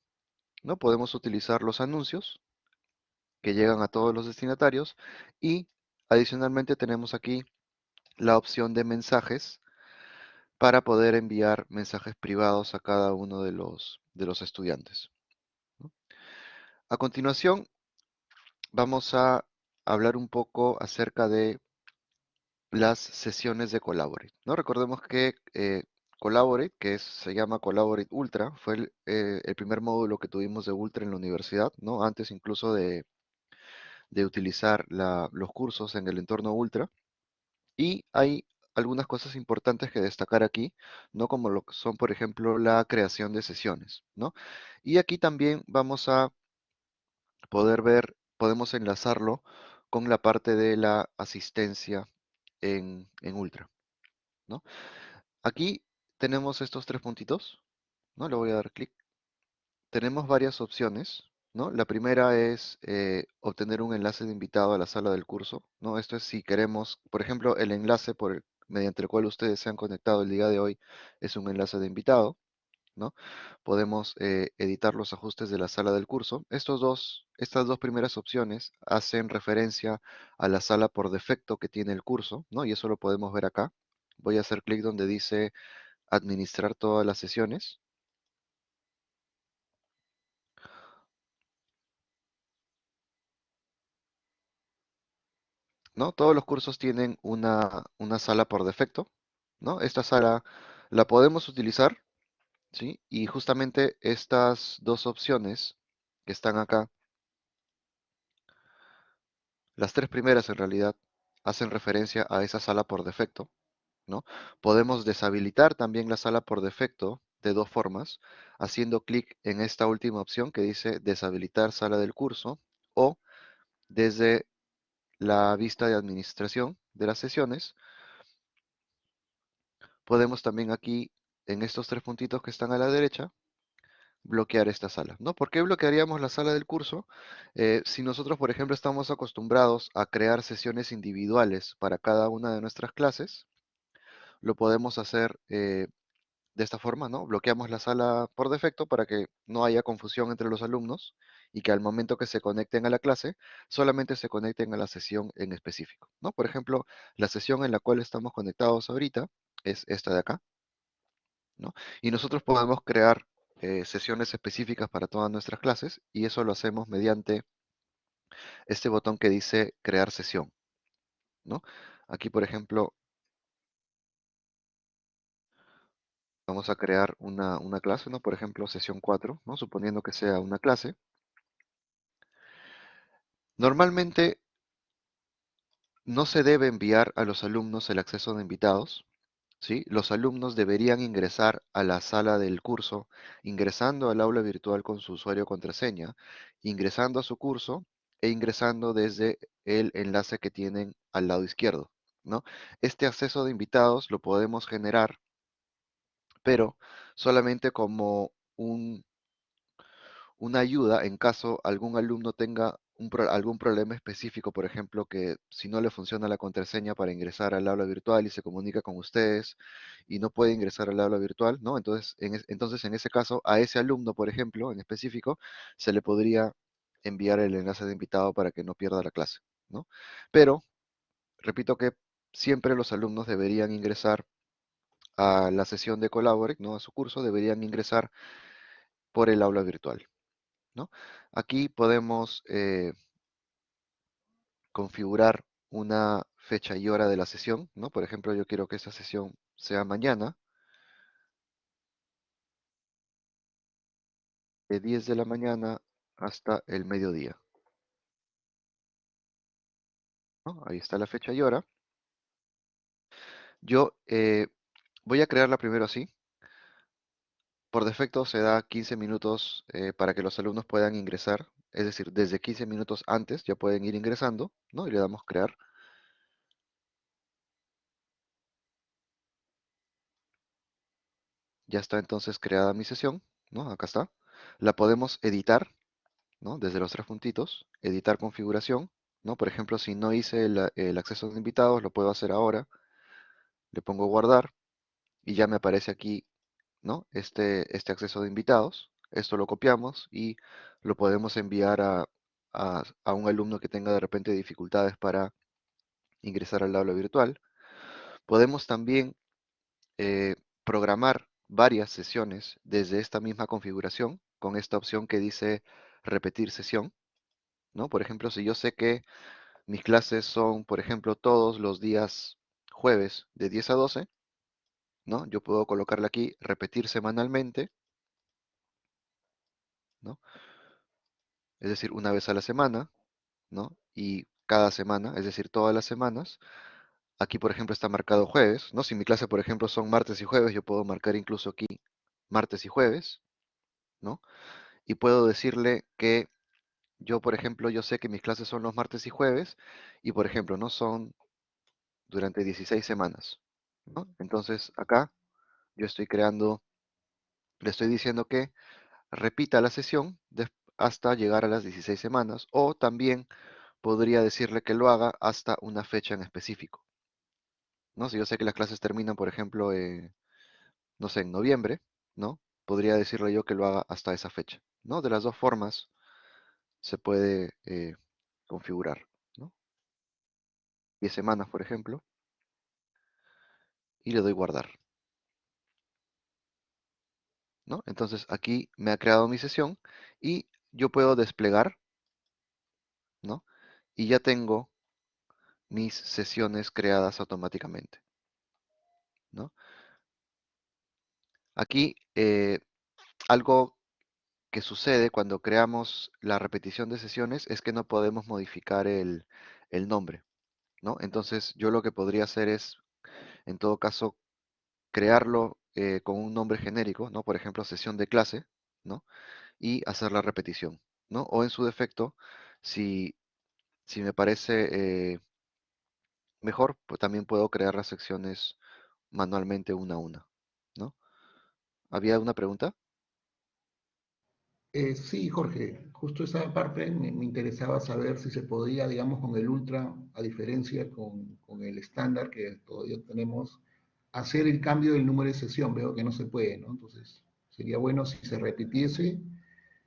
¿no? Podemos utilizar los anuncios que llegan a todos los destinatarios y adicionalmente tenemos aquí la opción de mensajes para poder enviar mensajes privados a cada uno de los, de los estudiantes. A continuación, vamos a hablar un poco acerca de las sesiones de Collaborate. ¿no? Recordemos que eh, Collaborate, que se llama Collaborate Ultra, fue el, eh, el primer módulo que tuvimos de Ultra en la universidad, ¿no? antes incluso de, de utilizar los cursos en el entorno Ultra. Y hay algunas cosas importantes que destacar aquí, ¿no? Como lo son, por ejemplo, la creación de sesiones, ¿no? Y aquí también vamos a poder ver, podemos enlazarlo con la parte de la asistencia en, en Ultra, ¿no? Aquí tenemos estos tres puntitos, ¿no? Le voy a dar clic. Tenemos varias opciones, ¿no? La primera es eh, obtener un enlace de invitado a la sala del curso, ¿no? Esto es si queremos, por ejemplo, el enlace por el, mediante el cual ustedes se han conectado el día de hoy es un enlace de invitado, ¿no? Podemos eh, editar los ajustes de la sala del curso. Estos dos, estas dos primeras opciones hacen referencia a la sala por defecto que tiene el curso, ¿no? Y eso lo podemos ver acá. Voy a hacer clic donde dice administrar todas las sesiones. ¿No? Todos los cursos tienen una, sala por defecto, ¿no? Esta sala la podemos utilizar, ¿sí? Y justamente estas dos opciones que están acá, las tres primeras en realidad, hacen referencia a esa sala por defecto, ¿no? Podemos deshabilitar también la sala por defecto de dos formas, haciendo clic en esta última opción que dice deshabilitar sala del curso o desde la vista de administración de las sesiones, podemos también aquí, en estos tres puntitos que están a la derecha, bloquear esta sala. ¿no? ¿Por qué bloquearíamos la sala del curso? Eh, si nosotros, por ejemplo, estamos acostumbrados a crear sesiones individuales para cada una de nuestras clases, lo podemos hacer eh, de esta forma, ¿no? Bloqueamos la sala por defecto para que no haya confusión entre los alumnos y que al momento que se conecten a la clase, solamente se conecten a la sesión en específico, ¿no? Por ejemplo, la sesión en la cual estamos conectados ahorita es esta de acá, ¿no? Y nosotros podemos crear eh, sesiones específicas para todas nuestras clases y eso lo hacemos mediante este botón que dice crear sesión, ¿no? Aquí, por ejemplo, vamos a crear una, clase, ¿no? Por ejemplo, sesión 4, ¿no? Suponiendo que sea una clase. Normalmente no se debe enviar a los alumnos el acceso de invitados, ¿sí? Los alumnos deberían ingresar a la sala del curso, ingresando al aula virtual con su usuario contraseña, ingresando a su curso e ingresando desde el enlace que tienen al lado izquierdo, ¿no? Este acceso de invitados lo podemos generar pero solamente como un, una ayuda en caso algún alumno tenga algún problema específico, por ejemplo, que si no le funciona la contraseña para ingresar al aula virtual y se comunica con ustedes y no puede ingresar al aula virtual, ¿no? Entonces en, ese caso, a ese alumno, por ejemplo, en específico, se le podría enviar el enlace de invitado para que no pierda la clase. Pero, repito que siempre los alumnos deberían ingresar a la sesión de Collaborate, ¿no? a su curso, deberían ingresar por el aula virtual. ¿no? Aquí podemos eh, configurar una fecha y hora de la sesión. ¿no? Por ejemplo, yo quiero que esa sesión sea mañana. De 10 de la mañana hasta el mediodía. Ahí está la fecha y hora. Yo eh, Voy a crearla primero así. Por defecto se da 15 minutos eh, para que los alumnos puedan ingresar. Es decir, desde 15 minutos antes ya pueden ir ingresando, ¿no? Y le damos crear. Ya está entonces creada mi sesión, ¿no? Acá está. La podemos editar, ¿no? Desde los tres puntitos. Editar configuración, ¿no? Por ejemplo, si no hice el, el acceso de invitados, lo puedo hacer ahora. Le pongo guardar y ya me aparece aquí ¿no? este, este acceso de invitados. Esto lo copiamos y lo podemos enviar a, un alumno que tenga de repente dificultades para ingresar al aula virtual. Podemos también eh, programar varias sesiones desde esta misma configuración con esta opción que dice repetir sesión. ¿no? Por ejemplo, si yo sé que mis clases son, por ejemplo, todos los días jueves de 10 a 12, ¿no? Yo puedo colocarle aquí, repetir semanalmente, ¿no? Es decir, una vez a la semana, ¿no? y cada semana, es decir, todas las semanas. Aquí, por ejemplo, está marcado jueves, ¿no? Si mi clase, por ejemplo, son martes y jueves, yo puedo marcar incluso aquí martes y jueves, ¿no? Y puedo decirle que yo, por ejemplo, yo sé que mis clases son los martes y jueves, y por ejemplo, no son durante 16 semanas, Entonces, acá yo estoy creando, le estoy diciendo que repita la sesión hasta llegar a las 16 semanas, o también podría decirle que lo haga hasta una fecha en específico. ¿no? Si yo sé que las clases terminan, por ejemplo, eh, no sé, en noviembre, ¿no? Podría decirle yo que lo haga hasta esa fecha, ¿no? De las dos formas se puede eh, configurar, ¿no? 10 semanas, por ejemplo, y le doy guardar. ¿no? Entonces aquí me ha creado mi sesión y yo puedo desplegar, ¿no? Y ya tengo mis sesiones creadas automáticamente, ¿no? Aquí eh, algo que sucede cuando creamos la repetición de sesiones es que no podemos modificar el, el nombre, ¿no? Entonces yo lo que podría hacer es, en todo caso, crearlo eh, con un nombre genérico, ¿no? Por ejemplo, sesión de clase, ¿no? Y hacer la repetición, ¿no? O en su defecto, si, si me parece eh, mejor, pues también puedo crear las secciones manualmente una a una, ¿no? ¿Había una pregunta? Eh, sí, Jorge, justo esa parte me, interesaba saber si se podía, digamos, con el Ultra, a diferencia con, con el estándar que todavía tenemos, hacer el cambio del número de sesión. Veo que no se puede, ¿no? Entonces, sería bueno si se repitiese,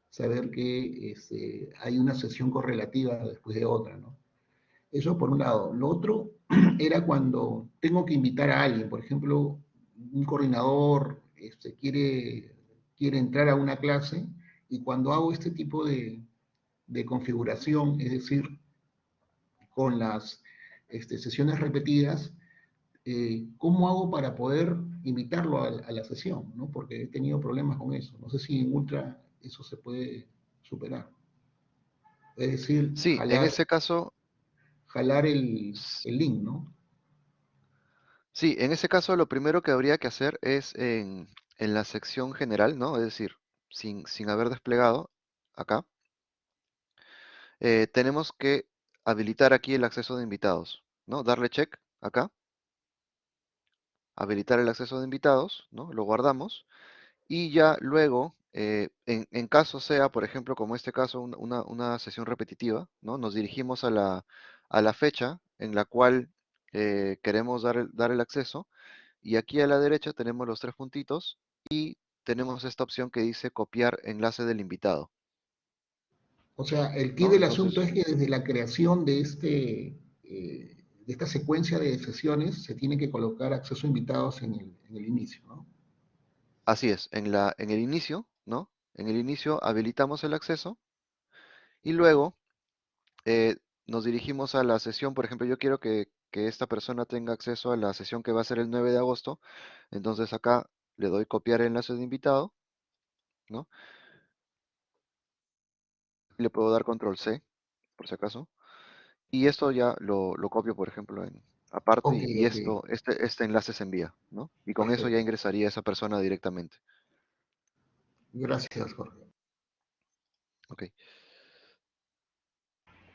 saber que este, hay una sesión correlativa después de otra, ¿no? Eso por un lado. Lo otro era cuando tengo que invitar a alguien, por ejemplo, un coordinador este, quiere, quiere entrar a una clase y cuando hago este tipo de, de configuración, es decir, con las este, sesiones repetidas, eh, ¿cómo hago para poder invitarlo a, la sesión? ¿no? Porque he tenido problemas con eso. No sé si en Ultra eso se puede superar. Es decir, sí, en ese caso... Jalar el, el, link, ¿no? Sí, en ese caso lo primero que habría que hacer es en, en la sección general, ¿no? Es decir, sin, sin haber desplegado acá, eh, tenemos que habilitar aquí el acceso de invitados, ¿no? Darle check acá habilitar el acceso de invitados, ¿no? Lo guardamos y ya luego, eh, en, caso sea, por ejemplo, como este caso, una, sesión repetitiva, ¿no? Nos dirigimos a la, a la fecha en la cual eh, queremos dar el, dar el acceso y aquí a la derecha tenemos los tres puntitos y tenemos esta opción que dice copiar enlace del invitado. O sea, el key del asunto es que desde la creación de este, eh, de esta secuencia de sesiones se tiene que colocar acceso a invitados en el, inicio, ¿no? Así es, en, la, en el inicio, ¿no? En el inicio habilitamos el acceso y luego eh, nos dirigimos a la sesión, por ejemplo, yo quiero que, esta persona tenga acceso a la sesión que va a ser el 9 de agosto, entonces acá le doy copiar enlace de invitado, ¿no? Le puedo dar control C, por si acaso. Y esto ya lo, copio, por ejemplo, en aparte y, esto, este, este enlace se envía, ¿no? Y con eso ya ingresaría esa persona directamente. Gracias, Jorge. Ok.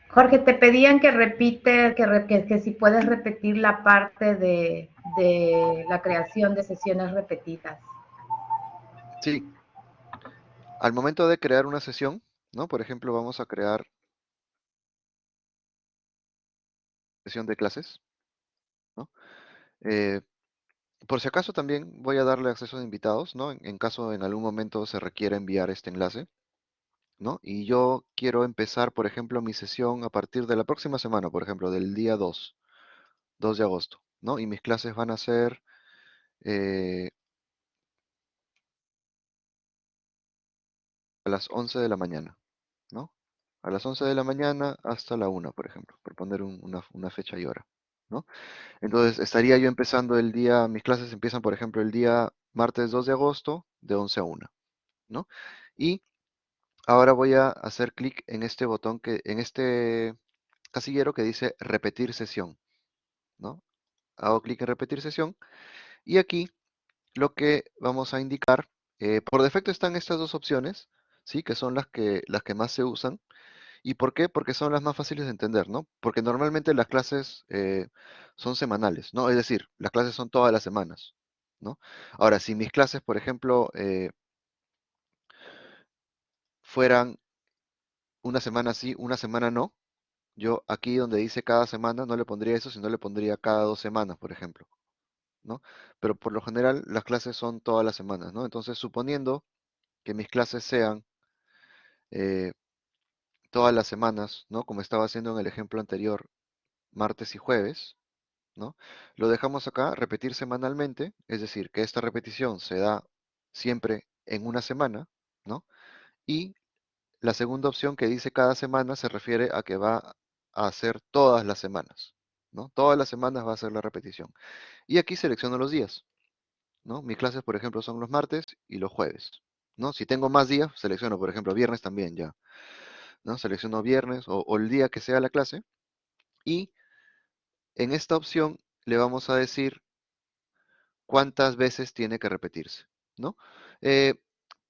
Jorge, te pedían que repite, que, que, si puedes repetir la parte de, de la creación de sesiones repetidas. Sí. Al momento de crear una sesión, ¿no? Por ejemplo, vamos a crear sesión de clases. ¿no? Eh, por si acaso también voy a darle acceso a invitados, ¿no? En, caso en algún momento se requiera enviar este enlace, ¿no? Y yo quiero empezar, por ejemplo, mi sesión a partir de la próxima semana, por ejemplo, del día 2, 2 de agosto, ¿no? Y mis clases van a ser eh, a las 11 de la mañana, ¿no? a las 11 de la mañana hasta la 1, por ejemplo, por poner una, fecha y hora. ¿no? Entonces, estaría yo empezando el día, mis clases empiezan, por ejemplo, el día martes 2 de agosto, de 11 a 1. ¿no? Y ahora voy a hacer clic en este botón, que, en este casillero que dice repetir sesión, ¿no? Hago clic en repetir sesión y aquí lo que vamos a indicar, eh, por defecto están estas dos opciones, ¿sí? Que son las que, las que más se usan. ¿Y por qué? Porque son las más fáciles de entender, ¿no? Porque normalmente las clases eh, son semanales, ¿no? Es decir, las clases son todas las semanas, ¿no? Ahora, si mis clases, por ejemplo, eh, fueran una semana sí, una semana no, yo aquí donde dice cada semana no le pondría eso, sino le pondría cada dos semanas, por ejemplo, ¿no? Pero por lo general las clases son todas las semanas, ¿no? Entonces, suponiendo que mis clases sean eh, todas las semanas, ¿no? Como estaba haciendo en el ejemplo anterior, martes y jueves, ¿no? Lo dejamos acá, repetir semanalmente, es decir, que esta repetición se da siempre en una semana, ¿no? Y la segunda opción que dice cada semana se refiere a que va a hacer todas las semanas, ¿no? Todas las semanas va a ser la repetición. Y aquí selecciono los días, ¿no? Mis clases, por ejemplo, son los martes y los jueves, ¿no? Si tengo más días, selecciono, por ejemplo, viernes también ya, ¿no? Selecciono viernes o, el día que sea la clase y en esta opción le vamos a decir cuántas veces tiene que repetirse, ¿no? Eh,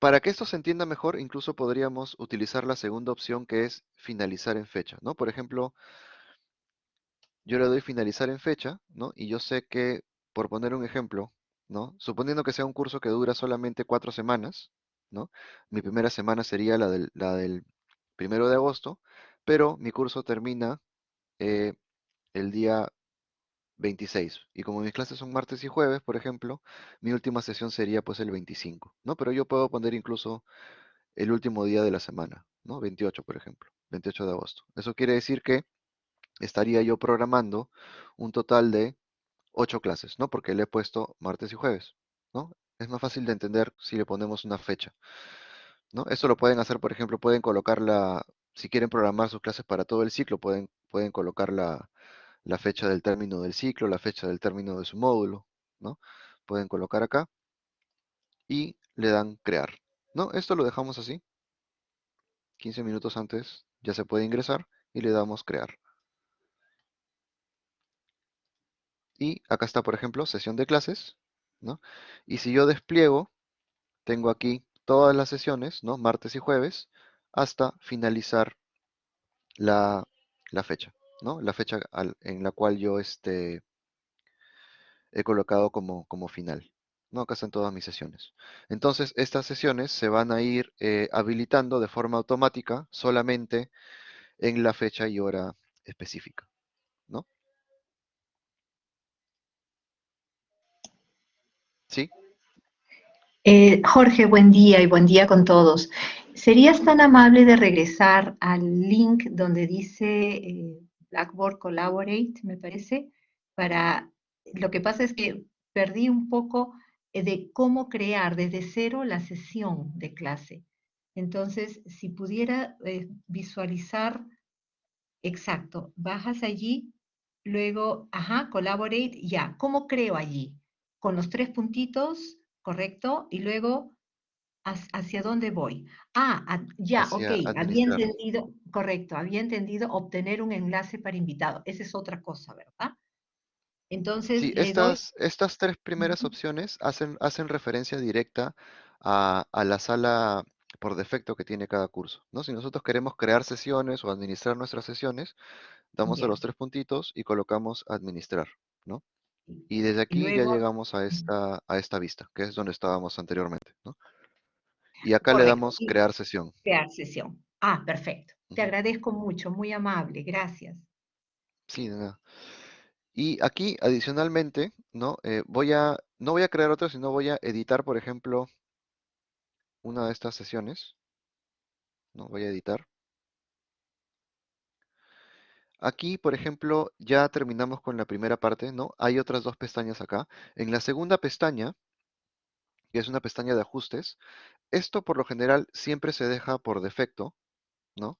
para que esto se entienda mejor, incluso podríamos utilizar la segunda opción que es finalizar en fecha, ¿no? Por ejemplo, yo le doy finalizar en fecha, ¿no? Y yo sé que, por poner un ejemplo, ¿no? Suponiendo que sea un curso que dura solamente cuatro semanas, ¿no? Mi primera semana sería la del, primero de agosto, pero mi curso termina eh, el día 26. Y como mis clases son martes y jueves, por ejemplo, mi última sesión sería pues el 25, ¿no? Pero yo puedo poner incluso el último día de la semana, ¿no? 28, por ejemplo, 28 de agosto. Eso quiere decir que estaría yo programando un total de 8 clases, ¿no? Porque le he puesto martes y jueves, ¿no? Es más fácil de entender si le ponemos una fecha, ¿no? Eso lo pueden hacer, por ejemplo, pueden colocarla, si quieren programar sus clases para todo el ciclo, pueden, pueden colocar la, fecha del término del ciclo, la fecha del término de su módulo, ¿no? Pueden colocar acá y le dan crear, ¿no? Esto lo dejamos así. 15 minutos antes ya se puede ingresar y le damos crear. Y acá está, por ejemplo, sesión de clases, ¿no? Y si yo despliego, tengo aquí todas las sesiones, ¿no? Martes y jueves, hasta finalizar la, la fecha. La fecha en la cual yo este, he colocado como, como final. ¿no? Acá están todas mis sesiones. Entonces, estas sesiones se van a ir eh, habilitando de forma automática solamente en la fecha y hora específica. ¿no? ¿Sí? Eh, Jorge, buen día y buen día con todos. ¿Serías tan amable de regresar al link donde dice eh, Blackboard Collaborate, me parece, para, lo que pasa es que perdí un poco eh, de cómo crear desde cero la sesión de clase. Entonces, si pudiera eh, visualizar, exacto, bajas allí, luego, ajá, Collaborate, ya, ¿cómo creo allí? Con los tres puntitos, ¿correcto? Y luego ¿Hacia dónde voy? Ah, ya, ok, había entendido, correcto, había entendido obtener un enlace para invitado. Esa es otra cosa, ¿verdad? Entonces, sí, estas, estas tres primeras opciones hacen, hacen referencia directa a, la sala por defecto que tiene cada curso, ¿no? Si nosotros queremos crear sesiones o administrar nuestras sesiones, damos a los tres puntitos y colocamos administrar, ¿no? Y desde aquí ya llegamos a esta, a esta vista, que es donde estábamos anteriormente, ¿no? Y acá le damos crear sesión. Crear sesión. Ah, perfecto. Te agradezco mucho, muy amable, gracias. Sí, nada. Y aquí, adicionalmente, ¿no? Eh, voy a, no voy a crear otra, sino voy a editar, por ejemplo, una de estas sesiones. ¿no? Voy a editar. Aquí, por ejemplo, ya terminamos con la primera parte, ¿no? Hay otras dos pestañas acá. En la segunda pestaña, que es una pestaña de ajustes, esto por lo general siempre se deja por defecto, ¿no?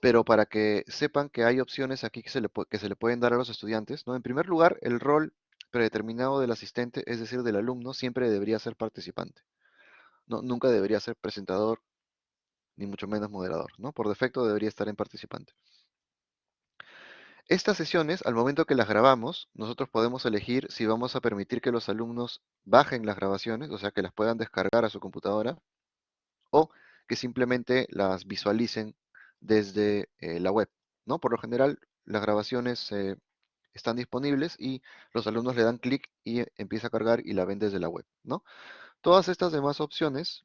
Pero para que sepan que hay opciones aquí que se le, pueden dar a los estudiantes, ¿no? En primer lugar, el rol predeterminado del asistente, es decir, del alumno, siempre debería ser participante. Nunca debería ser presentador, ni mucho menos moderador, ¿no? Por defecto debería estar en participante. Estas sesiones, al momento que las grabamos, nosotros podemos elegir si vamos a permitir que los alumnos bajen las grabaciones, o sea, que las puedan descargar a su computadora, o que simplemente las visualicen desde eh, la web, ¿no? Por lo general, las grabaciones eh, están disponibles y los alumnos le dan clic y empieza a cargar y la ven desde la web, ¿no? Todas estas demás opciones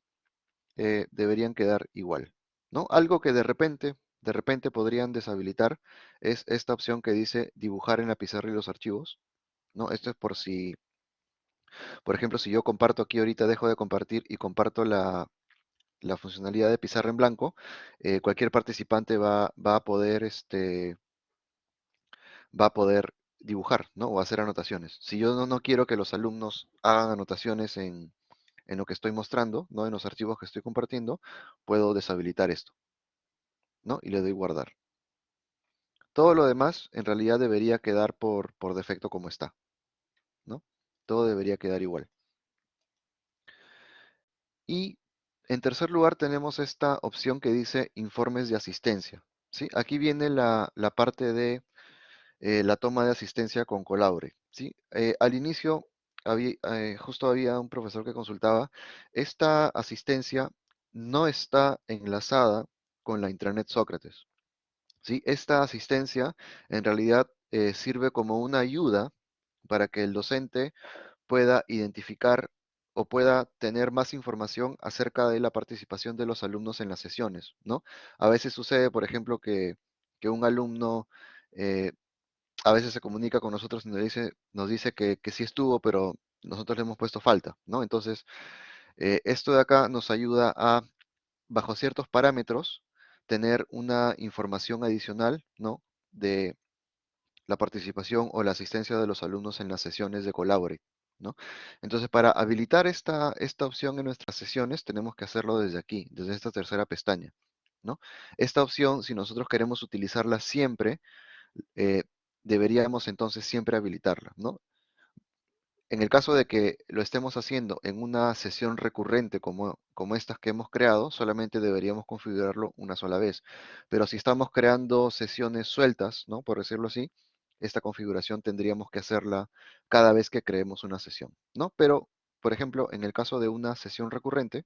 eh, deberían quedar igual, ¿no? Algo que de repente, de repente podrían deshabilitar es esta opción que dice dibujar en la pizarra y los archivos, ¿no? Esto es por si, por ejemplo, si yo comparto aquí ahorita, dejo de compartir y comparto la, la funcionalidad de pizarra en blanco, eh, cualquier participante va, va, a poder, este, va a poder dibujar, ¿no? O hacer anotaciones. Si yo no, no quiero que los alumnos hagan anotaciones en, en lo que estoy mostrando, ¿no? En los archivos que estoy compartiendo, puedo deshabilitar esto, ¿no? Y le doy guardar. Todo lo demás en realidad debería quedar por, por defecto como está, ¿no? Todo debería quedar igual. Y en tercer lugar tenemos esta opción que dice informes de asistencia. Aquí viene la, parte de eh, la toma de asistencia con Colabore. ¿sí? Eh, al inicio había, eh, justo había un profesor que consultaba, esta asistencia no está enlazada con la intranet Sócrates. Esta asistencia en realidad sirve como una ayuda para que el docente pueda identificar o pueda tener más información acerca de la participación de los alumnos en las sesiones, ¿no? A veces sucede, por ejemplo, que, un alumno eh, a veces se comunica con nosotros y nos dice, que sí estuvo, pero nosotros le hemos puesto falta, ¿no? Entonces, eh, esto de acá nos ayuda a, bajo ciertos parámetros, tener una información adicional, ¿no? De la participación o la asistencia de los alumnos en las sesiones de Collaborate, ¿no? Entonces, para habilitar esta, esta opción en nuestras sesiones, tenemos que hacerlo desde aquí, desde esta tercera pestaña, ¿no? Esta opción, si nosotros queremos utilizarla siempre, eh, deberíamos entonces siempre habilitarla. En el caso de que lo estemos haciendo en una sesión recurrente como, como estas que hemos creado, solamente deberíamos configurarlo una sola vez. Pero si estamos creando sesiones sueltas, ¿no? Por decirlo así, esta configuración tendríamos que hacerla cada vez que creemos una sesión, ¿no? Pero, por ejemplo, en el caso de una sesión recurrente,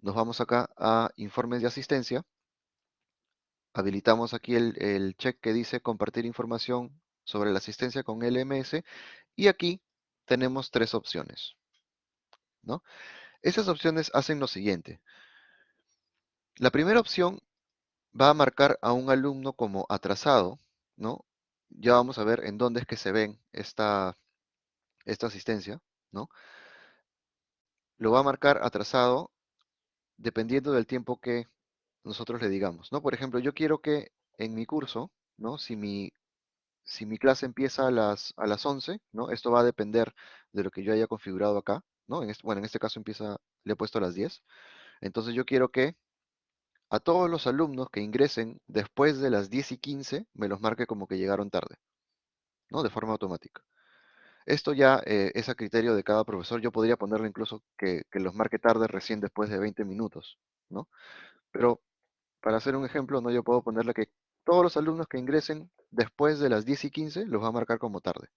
nos vamos acá a informes de asistencia habilitamos aquí el, check que dice compartir información sobre la asistencia con LMS y aquí tenemos tres opciones. ¿no? Esas opciones hacen lo siguiente. La primera opción va a marcar a un alumno como atrasado, ¿no? Ya vamos a ver en dónde es que se ven esta, esta asistencia, ¿no? Lo va a marcar atrasado dependiendo del tiempo que nosotros le digamos, ¿no? Por ejemplo, yo quiero que en mi curso, ¿no? Si mi, si mi clase empieza a las, a las 11, ¿no? Esto va a depender de lo que yo haya configurado acá, ¿no? En este, bueno, en este caso empieza, le he puesto a las 10. Entonces yo quiero que a todos los alumnos que ingresen después de las 10 y 15, me los marque como que llegaron tarde, ¿no? De forma automática. Esto ya eh, es a criterio de cada profesor. Yo podría ponerle incluso que, que los marque tarde recién después de 20 minutos, ¿no? Pero para hacer un ejemplo, no yo puedo ponerle que todos los alumnos que ingresen después de las 10 y 15 los va a marcar como tarde.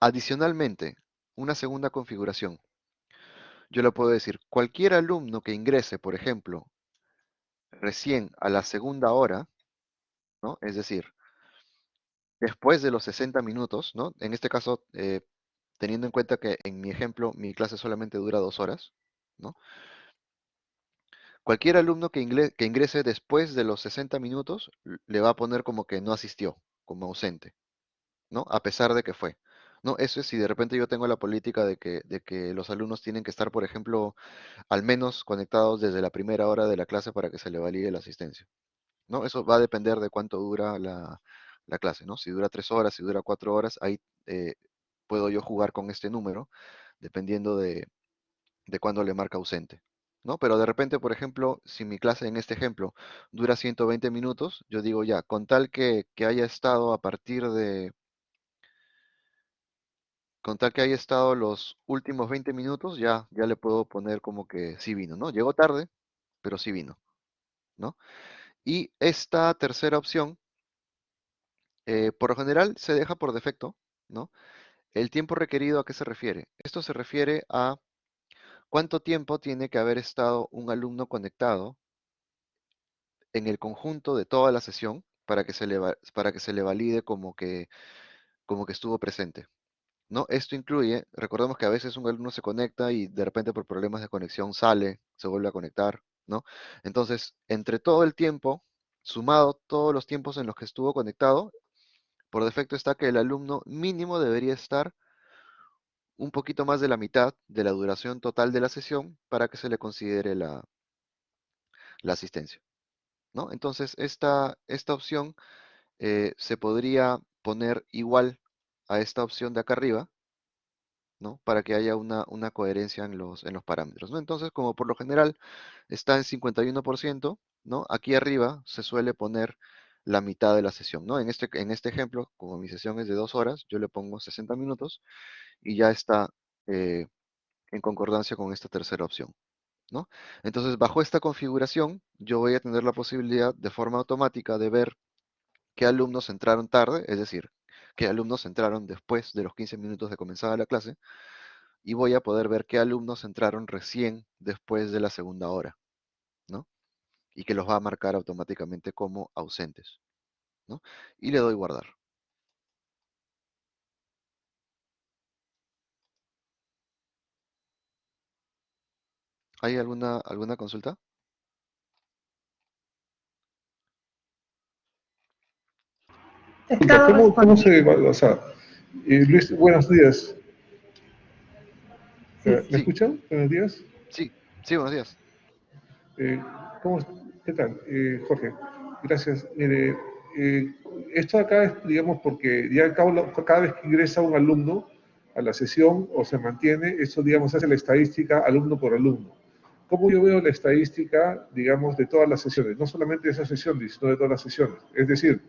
Adicionalmente, una segunda configuración. Yo le puedo decir, cualquier alumno que ingrese, por ejemplo, recién a la segunda hora, ¿no? Es decir, después de los 60 minutos, ¿no? En este caso, eh, teniendo en cuenta que en mi ejemplo mi clase solamente dura dos horas, ¿no? Cualquier alumno que, ingrese después de los 60 minutos le va a poner como que no asistió, como ausente, ¿no? A pesar de que fue. No, eso es si de repente yo tengo la política de que, de que los alumnos tienen que estar, por ejemplo, al menos conectados desde la primera hora de la clase para que se le valide la asistencia. ¿no? Eso va a depender de cuánto dura la, clase, ¿no? Si dura tres horas, si dura cuatro horas, ahí eh, puedo yo jugar con este número, dependiendo de, de cuándo le marca ausente. ¿no? Pero de repente, por ejemplo, si mi clase en este ejemplo dura 120 minutos, yo digo ya, con tal que, haya estado a partir de, con tal que haya estado los últimos 20 minutos, ya, ya le puedo poner como que sí vino, ¿no? Llegó tarde, pero sí vino, ¿no? Y esta tercera opción, eh, por lo general, se deja por defecto, ¿no? El tiempo requerido, ¿a qué se refiere? Esto se refiere a cuánto tiempo tiene que haber estado un alumno conectado en el conjunto de toda la sesión para que se le, para que se le valide como que, como que estuvo presente. ¿No? Esto incluye, recordemos que a veces un alumno se conecta y de repente por problemas de conexión sale, se vuelve a conectar, ¿no? Entonces, entre todo el tiempo, sumado todos los tiempos en los que estuvo conectado, por defecto está que el alumno mínimo debería estar un poquito más de la mitad de la duración total de la sesión para que se le considere la, la asistencia. ¿no? Entonces, esta, esta opción eh, se podría poner igual a esta opción de acá arriba, ¿no? Para que haya una, una coherencia en los, en los parámetros, ¿no? Entonces, como por lo general está en 51%, ¿no? Aquí arriba se suele poner la mitad de la sesión, ¿no? En este, en este ejemplo, como mi sesión es de dos horas, yo le pongo 60 minutos y ya está eh, en concordancia con esta tercera opción. ¿no? Entonces, bajo esta configuración, yo voy a tener la posibilidad de forma automática de ver qué alumnos entraron tarde, es decir, qué alumnos entraron después de los 15 minutos de comenzada la clase, y voy a poder ver qué alumnos entraron recién después de la segunda hora, ¿no? Y que los va a marcar automáticamente como ausentes, ¿no? Y le doy guardar. ¿Hay alguna, alguna consulta? ¿Cómo, ¿Cómo, se o sea, eh, Luis, buenos días. ¿Me sí. escuchan? Buenos días. Sí, sí, buenos días. Eh, ¿cómo, ¿Qué tal? Eh, Jorge, gracias. Mire, eh, esto acá es, digamos, porque ya cada, cada vez que ingresa un alumno a la sesión o se mantiene, eso, digamos, hace la estadística alumno por alumno cómo yo veo la estadística, digamos, de todas las sesiones, no solamente de esa sesión, sino de todas las sesiones. Es decir,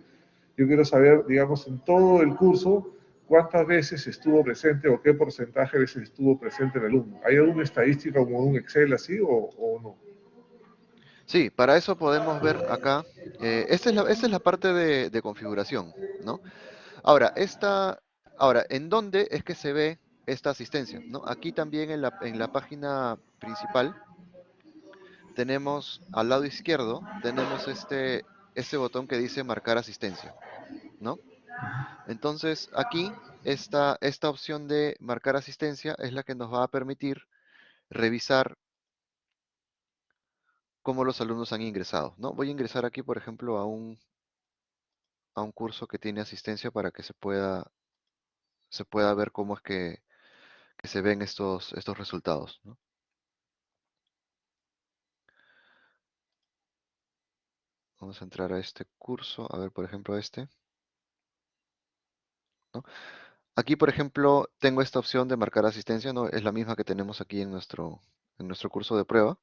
yo quiero saber, digamos, en todo el curso, cuántas veces estuvo presente o qué porcentaje de veces estuvo presente el alumno. ¿Hay alguna estadística como un Excel así o, no? Sí, para eso podemos ver acá, eh, esta, es la, parte de, configuración, ¿no? Ahora, esta, ahora, ¿en dónde es que se ve esta asistencia? ¿no? Aquí también en la, en la página principal, tenemos al lado izquierdo, tenemos este, este botón que dice marcar asistencia, ¿no? Entonces aquí esta, esta opción de marcar asistencia es la que nos va a permitir revisar cómo los alumnos han ingresado, ¿no? Voy a ingresar aquí, por ejemplo, a un, a un curso que tiene asistencia para que se pueda, se pueda ver cómo es que, que se ven estos, estos resultados. Vamos a entrar a este curso, a ver, por ejemplo, este. Aquí, por ejemplo, tengo esta opción de marcar asistencia, ¿no? Es la misma que tenemos aquí en nuestro, en nuestro curso de prueba.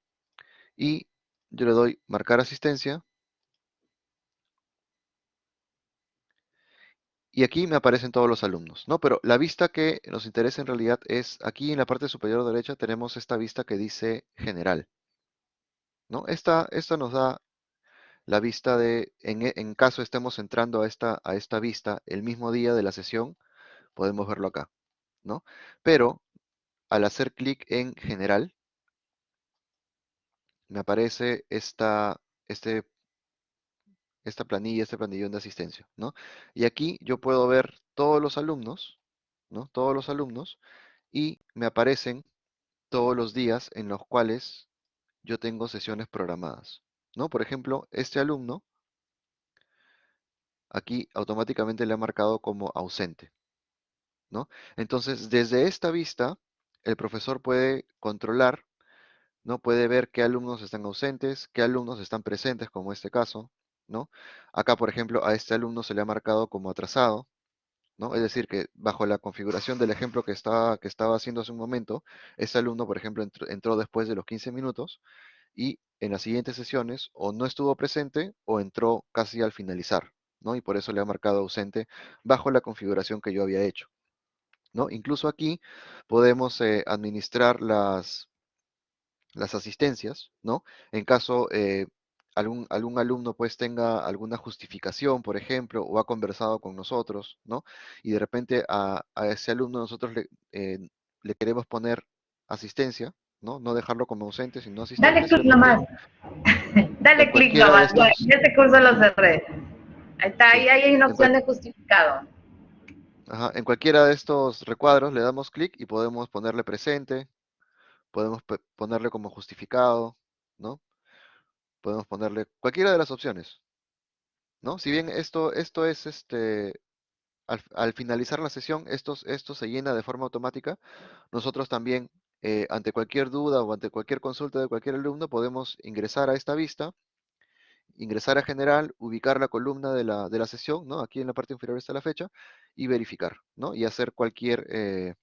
Y yo le doy marcar asistencia. Y aquí me aparecen todos los alumnos, ¿no? Pero la vista que nos interesa en realidad es, aquí en la parte superior derecha tenemos esta vista que dice general, ¿no? Esta, esta nos da la vista de, en, en, caso estemos entrando a esta, a esta vista el mismo día de la sesión, podemos verlo acá, ¿no? Pero al hacer clic en general, me aparece esta, este, esta planilla, este planillón de asistencia, ¿no? Y aquí yo puedo ver todos los alumnos, ¿no? Todos los alumnos, y me aparecen todos los días en los cuales yo tengo sesiones programadas. Por ejemplo, este alumno, aquí automáticamente le ha marcado como ausente, ¿no? Entonces, desde esta vista, el profesor puede controlar, ¿no? Puede ver qué alumnos están ausentes, qué alumnos están presentes, como este caso, ¿no? Acá, por ejemplo, a este alumno se le ha marcado como atrasado, ¿no? Es decir, que bajo la configuración del ejemplo que estaba, haciendo hace un momento, este alumno, por ejemplo, entró después de los 15 minutos y en las siguientes sesiones o no estuvo presente o entró casi al finalizar, ¿no? Y por eso le ha marcado ausente bajo la configuración que yo había hecho, ¿no? Incluso aquí podemos eh, administrar las, las asistencias, ¿no? En caso, eh, algún, algún alumno pues tenga alguna justificación, por ejemplo, o ha conversado con nosotros, ¿no? Y de repente a, ese alumno nosotros le, eh, le queremos poner asistencia, ¿no? No dejarlo como ausente, sino asistencia. Dale clic nomás. Dale clic nomás. En este curso lo cerré. Ahí está, ahí hay una opción de justificado. Ajá, en cualquiera de estos recuadros le damos clic y podemos ponerle presente, podemos ponerle como justificado, ¿no? Podemos ponerle cualquiera de las opciones, ¿no? Si bien esto, esto es este, al, finalizar la sesión, esto, esto se llena de forma automática, nosotros también, eh, ante cualquier duda o ante cualquier consulta de cualquier alumno, podemos ingresar a esta vista, ingresar a general, ubicar la columna de la, de la sesión, ¿no? Aquí en la parte inferior está la fecha, y verificar, ¿no? Y hacer cualquier, eh,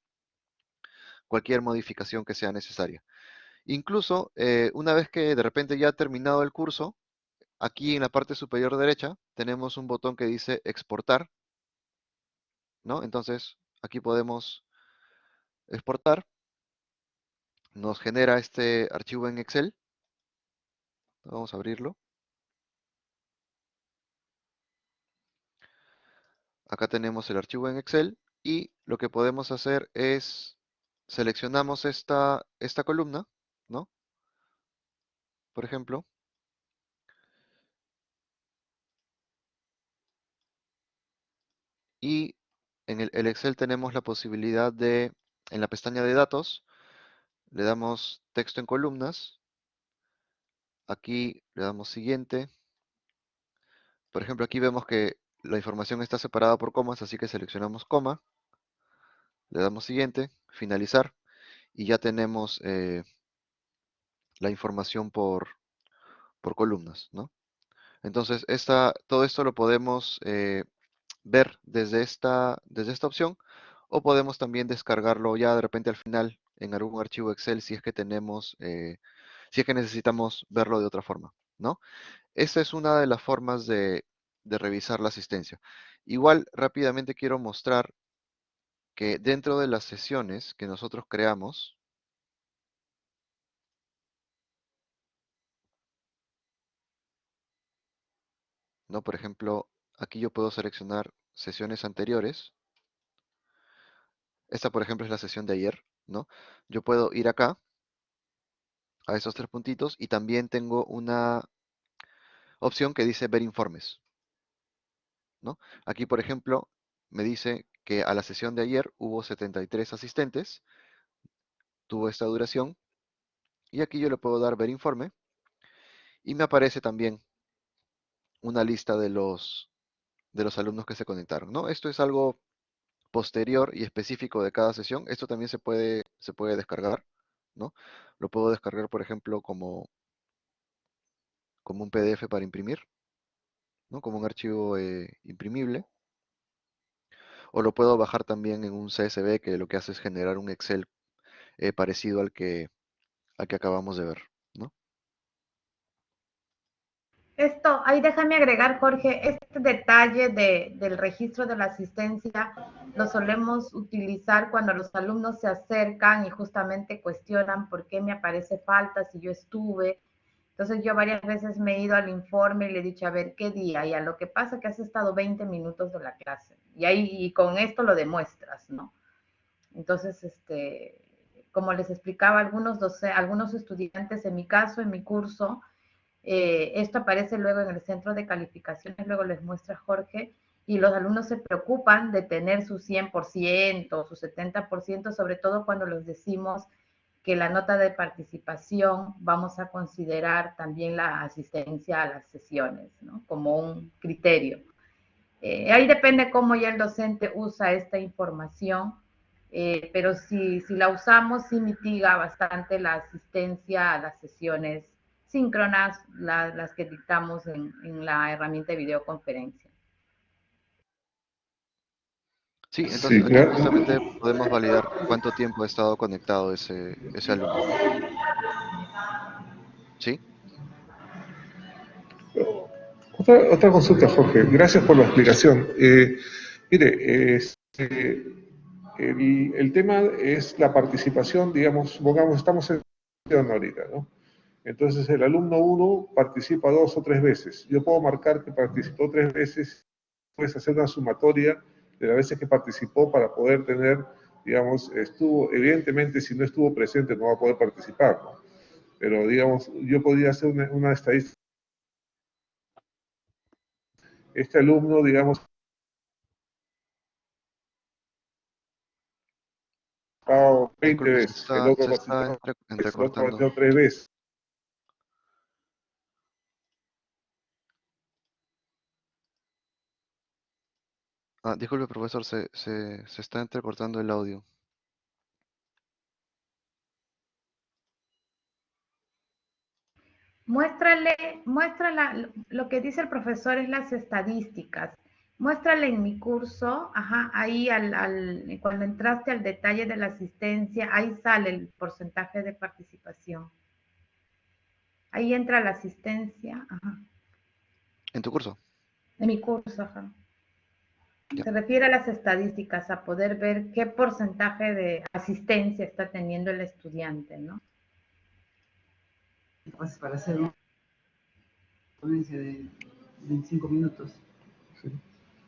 cualquier modificación que sea necesaria. Incluso, eh, una vez que de repente ya ha terminado el curso, aquí en la parte superior derecha tenemos un botón que dice exportar, ¿no? Entonces, aquí podemos exportar. Nos genera este archivo en Excel. Vamos a abrirlo. Acá tenemos el archivo en Excel y lo que podemos hacer es seleccionamos esta, esta columna, ¿no? Por ejemplo. Y en el, Excel tenemos la posibilidad de, en la pestaña de datos, le damos texto en columnas. Aquí le damos siguiente. Por ejemplo, aquí vemos que la información está separada por comas, así que seleccionamos coma. Le damos siguiente, finalizar. Y ya tenemos eh, la información por, por columnas, ¿no? Entonces, esta, todo esto lo podemos eh, ver desde esta, desde esta opción o podemos también descargarlo ya de repente al final en algún archivo Excel si es que tenemos, eh, si es que necesitamos verlo de otra forma, ¿no? Esta es una de las formas de, de revisar la asistencia. Igual rápidamente quiero mostrar que dentro de las sesiones que nosotros creamos, ¿no? Por ejemplo, aquí yo puedo seleccionar sesiones anteriores. Esta, por ejemplo, es la sesión de ayer, ¿no? Yo puedo ir acá, a esos tres puntitos, y también tengo una opción que dice ver informes, ¿no? Aquí, por ejemplo, me dice que a la sesión de ayer hubo 73 asistentes, tuvo esta duración, y aquí yo le puedo dar ver informe, y me aparece también una lista de los de los alumnos que se conectaron, ¿no? Esto es algo posterior y específico de cada sesión. Esto también se puede, se puede descargar, ¿no? Lo puedo descargar, por ejemplo, como, como un PDF para imprimir, ¿no? Como un archivo eh, imprimible. O lo puedo bajar también en un CSV que lo que hace es generar un Excel eh, parecido al que, al que acabamos de ver. Esto, ahí déjame agregar, Jorge, este detalle de, del registro de la asistencia lo solemos utilizar cuando los alumnos se acercan y justamente cuestionan por qué me aparece falta si yo estuve. Entonces yo varias veces me he ido al informe y le he dicho, a ver, ¿qué día? Y a lo que pasa que has estado 20 minutos de la clase. Y ahí y con esto lo demuestras, ¿no? Entonces, este, como les explicaba algunos, algunos estudiantes, en mi caso, en mi curso, eh, esto aparece luego en el centro de calificaciones, luego les muestra Jorge, y los alumnos se preocupan de tener su 100% o su 70%, sobre todo cuando les decimos que la nota de participación vamos a considerar también la asistencia a las sesiones, ¿no? Como un criterio. Eh, ahí depende cómo ya el docente usa esta información, eh, pero si, si la usamos, sí mitiga bastante la asistencia a las sesiones síncronas las que dictamos en, la herramienta de videoconferencia. Sí, entonces justamente podemos validar cuánto tiempo ha estado conectado ese, ese alumno. ¿Sí? Otra, consulta, Jorge. Gracias por la explicación. Eh, mire, este, el, tema es la participación, digamos, supongamos, estamos en ahorita, ¿no? Entonces el alumno 1 participa dos o tres veces. Yo puedo marcar que participó tres veces, puedes hacer una sumatoria de las veces que participó para poder tener, digamos, estuvo, evidentemente si no estuvo presente no va a poder participar, ¿no? Pero digamos, yo podría hacer una, una estadística. Este alumno, digamos, 20 veces, el otro participó tres veces. Ah, disculpe, profesor, se, se, se está entrecortando el audio. Muéstrale, muéstrala, lo que dice el profesor es las estadísticas. Muéstrale en mi curso, ajá, ahí al, al, cuando entraste al detalle de la asistencia, ahí sale el porcentaje de participación. Ahí entra la asistencia, ajá. ¿En tu curso? En mi curso, ajá. Se refiere a las estadísticas, a poder ver qué porcentaje de asistencia está teniendo el estudiante, ¿no? Pues para hacer una ponencia de 25 minutos. Sí.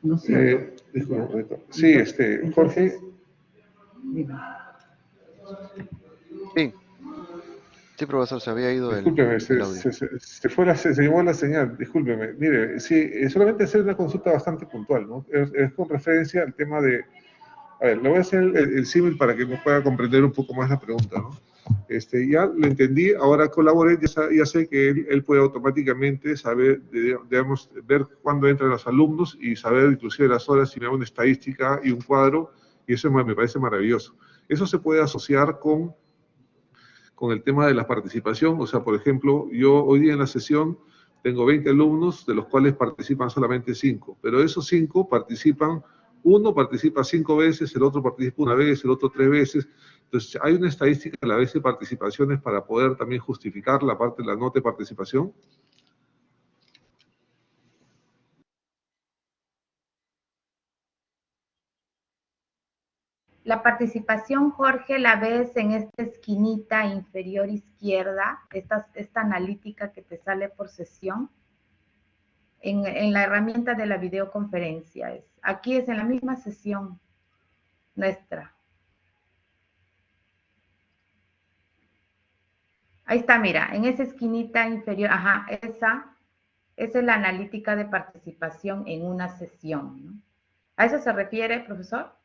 No sé. Eh, disculpe, sí, este, Jorge. Dime. Sí. Sí, profesor, se había ido Discúlpeme, el, se, se, se, se, fue la, se, llevó la señal, discúlpeme. Mire, sí, eh, solamente hacer una consulta bastante puntual, ¿no? Es, es, con referencia al tema de... A ver, le voy a hacer el, el, símil para que me pueda comprender un poco más la pregunta, ¿no? Este, ya lo entendí, ahora colaboré, ya, ya sé que él, él, puede automáticamente saber, digamos, ver cuándo entran los alumnos y saber inclusive las horas, si me da una estadística y un cuadro, y eso me, me parece maravilloso. Eso se puede asociar con con el tema de la participación. O sea, por ejemplo, yo hoy día en la sesión tengo 20 alumnos, de los cuales participan solamente 5, pero esos 5 participan, uno participa 5 veces, el otro participa una vez, el otro 3 veces. Entonces, hay una estadística a la vez de participaciones para poder también justificar la parte de la nota de participación. La participación, Jorge, la ves en esta esquinita inferior izquierda, esta, analítica que te sale por sesión, en, la herramienta de la videoconferencia. Es, aquí es en la misma sesión nuestra. Ahí está, mira, en esa esquinita inferior, ajá, esa, es la analítica de participación en una sesión. ¿A eso se refiere, profesor?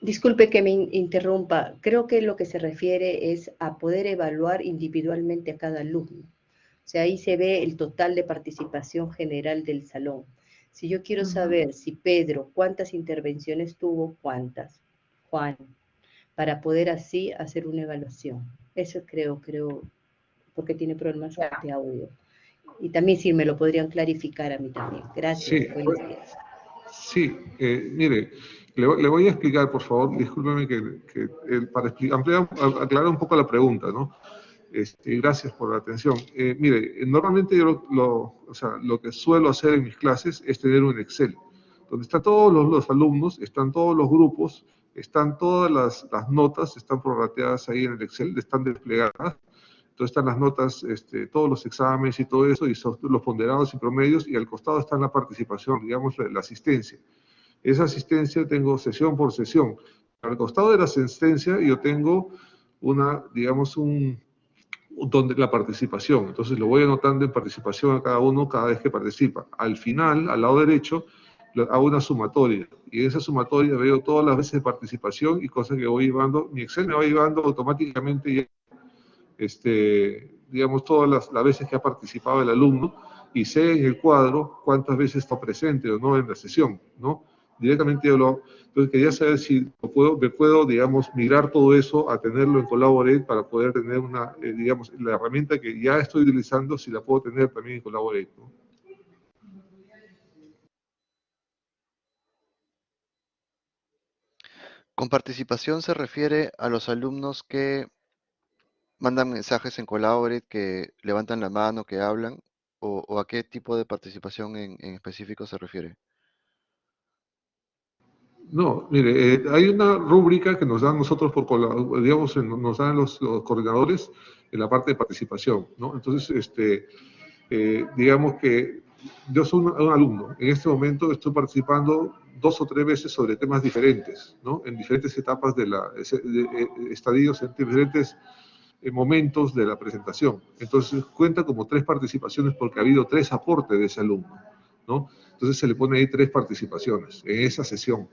Disculpe que me interrumpa. Creo que lo que se refiere es a poder evaluar individualmente a cada alumno. O sea, ahí se ve el total de participación general del salón. Si yo quiero saber si Pedro, cuántas intervenciones tuvo, cuántas, Juan, para poder así hacer una evaluación. Eso creo, creo, porque tiene problemas de audio. Y también si me lo podrían clarificar a mí también. Gracias. Sí, sí eh, mire, le, voy a explicar, por favor, discúlpeme que, que eh, para ampliar, aclarar un poco la pregunta, ¿no? Este, gracias por la atención. Eh, mire, normalmente yo lo, o sea, lo que suelo hacer en mis clases es tener un Excel, donde están todos los, alumnos, están todos los grupos, están todas las, notas, están prorrateadas ahí en el Excel, están desplegadas. Entonces están las notas, este, todos los exámenes y todo eso, y los ponderados y promedios, y al costado está la participación, digamos, la asistencia. Esa asistencia tengo sesión por sesión. Al costado de la asistencia yo tengo una, digamos, un, donde la participación. Entonces lo voy anotando en participación a cada uno cada vez que participa. Al final, al lado derecho, hago una sumatoria. Y en esa sumatoria veo todas las veces de participación y cosas que voy llevando. Mi Excel me va llevando automáticamente, ya, este, digamos, todas las, las veces que ha participado el alumno y sé en el cuadro cuántas veces está presente o no en la sesión, ¿no? Directamente yo lo... Entonces quería saber si puedo, me puedo, digamos, migrar todo eso a tenerlo en Collaborate para poder tener una, eh, digamos, la herramienta que ya estoy utilizando, si la puedo tener también en Collaborate. Con participación se refiere a los alumnos que mandan mensajes en Collaborate, que levantan la mano, que hablan, o, a qué tipo de participación en específico se refiere. No, mire, eh, hay una rúbrica que nos dan nosotros por, digamos, nos dan los, coordinadores en la parte de participación, ¿no? Entonces, este, eh, digamos que yo soy un, alumno, en este momento estoy participando dos o tres veces sobre temas diferentes, ¿no? En diferentes etapas de la, de, estadios, en diferentes momentos de la presentación. Entonces, cuenta como tres participaciones porque ha habido tres aportes de ese alumno, ¿no? Entonces se le pone ahí tres participaciones en esa sesión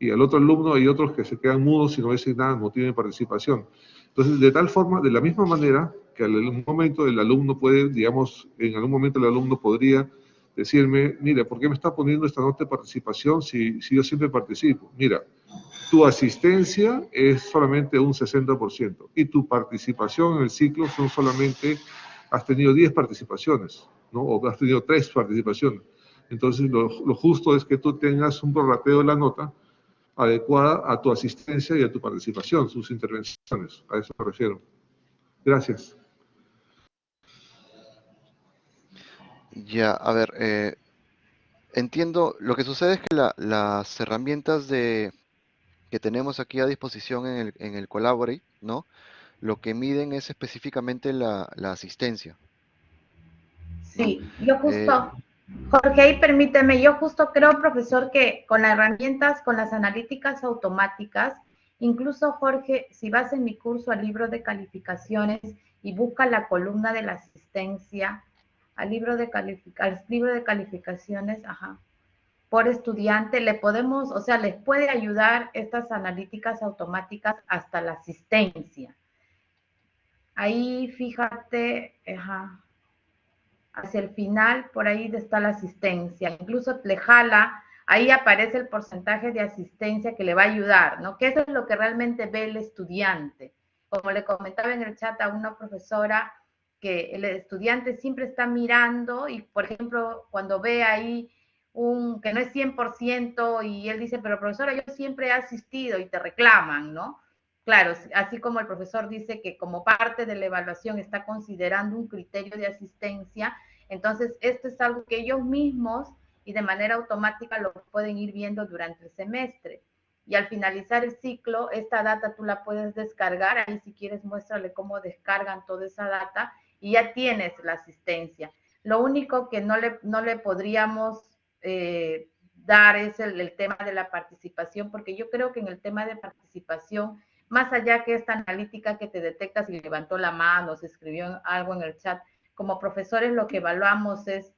y al otro alumno hay otros que se quedan mudos y no dicen nada, no tienen participación. Entonces, de tal forma, de la misma manera que algún momento el alumno puede, digamos, en algún momento el alumno podría decirme, mira, ¿por qué me está poniendo esta nota de participación si, si yo siempre participo? Mira, tu asistencia es solamente un 60% y tu participación en el ciclo son solamente, has tenido 10 participaciones, ¿no? O has tenido 3 participaciones. Entonces, lo, lo justo es que tú tengas un prorrateo de la nota adecuada a tu asistencia y a tu participación, sus intervenciones. A eso me refiero. Gracias. Ya, a ver, eh, entiendo, lo que sucede es que las herramientas de, que tenemos aquí a disposición en el, en el Collaborate, ¿no? Lo que miden es específicamente la, asistencia. Sí, yo justo, eh, Jorge, ahí permíteme, yo justo creo, profesor, que con las herramientas, con las analíticas automáticas, incluso Jorge, si vas en mi curso al libro de calificaciones y busca la columna de la asistencia, al libro de, al libro de calificaciones, ajá, por estudiante, le podemos, o sea, les puede ayudar estas analíticas automáticas hasta la asistencia. Ahí fíjate, ajá, hacia el final, por ahí está la asistencia. Incluso le jala, ahí aparece el porcentaje de asistencia que le va a ayudar, ¿no? Que eso es lo que realmente ve el estudiante. Como le comentaba en el chat a una profesora, que el estudiante siempre está mirando y, por ejemplo, cuando ve ahí un que no es 100% y él dice, pero profesora, yo siempre he asistido y te reclaman, ¿no? Claro, así como el profesor dice que como parte de la evaluación está considerando un criterio de asistencia, entonces esto es algo que ellos mismos y de manera automática lo pueden ir viendo durante el semestre. Y al finalizar el ciclo, esta data tú la puedes descargar, ahí si quieres muéstrale cómo descargan toda esa data y ya tienes la asistencia. Lo único que no le, no le podríamos eh, dar es el, el tema de la participación, porque yo creo que en el tema de participación más allá que esta analítica que te detecta si levantó la mano, se escribió algo en el chat, como profesores lo que evaluamos es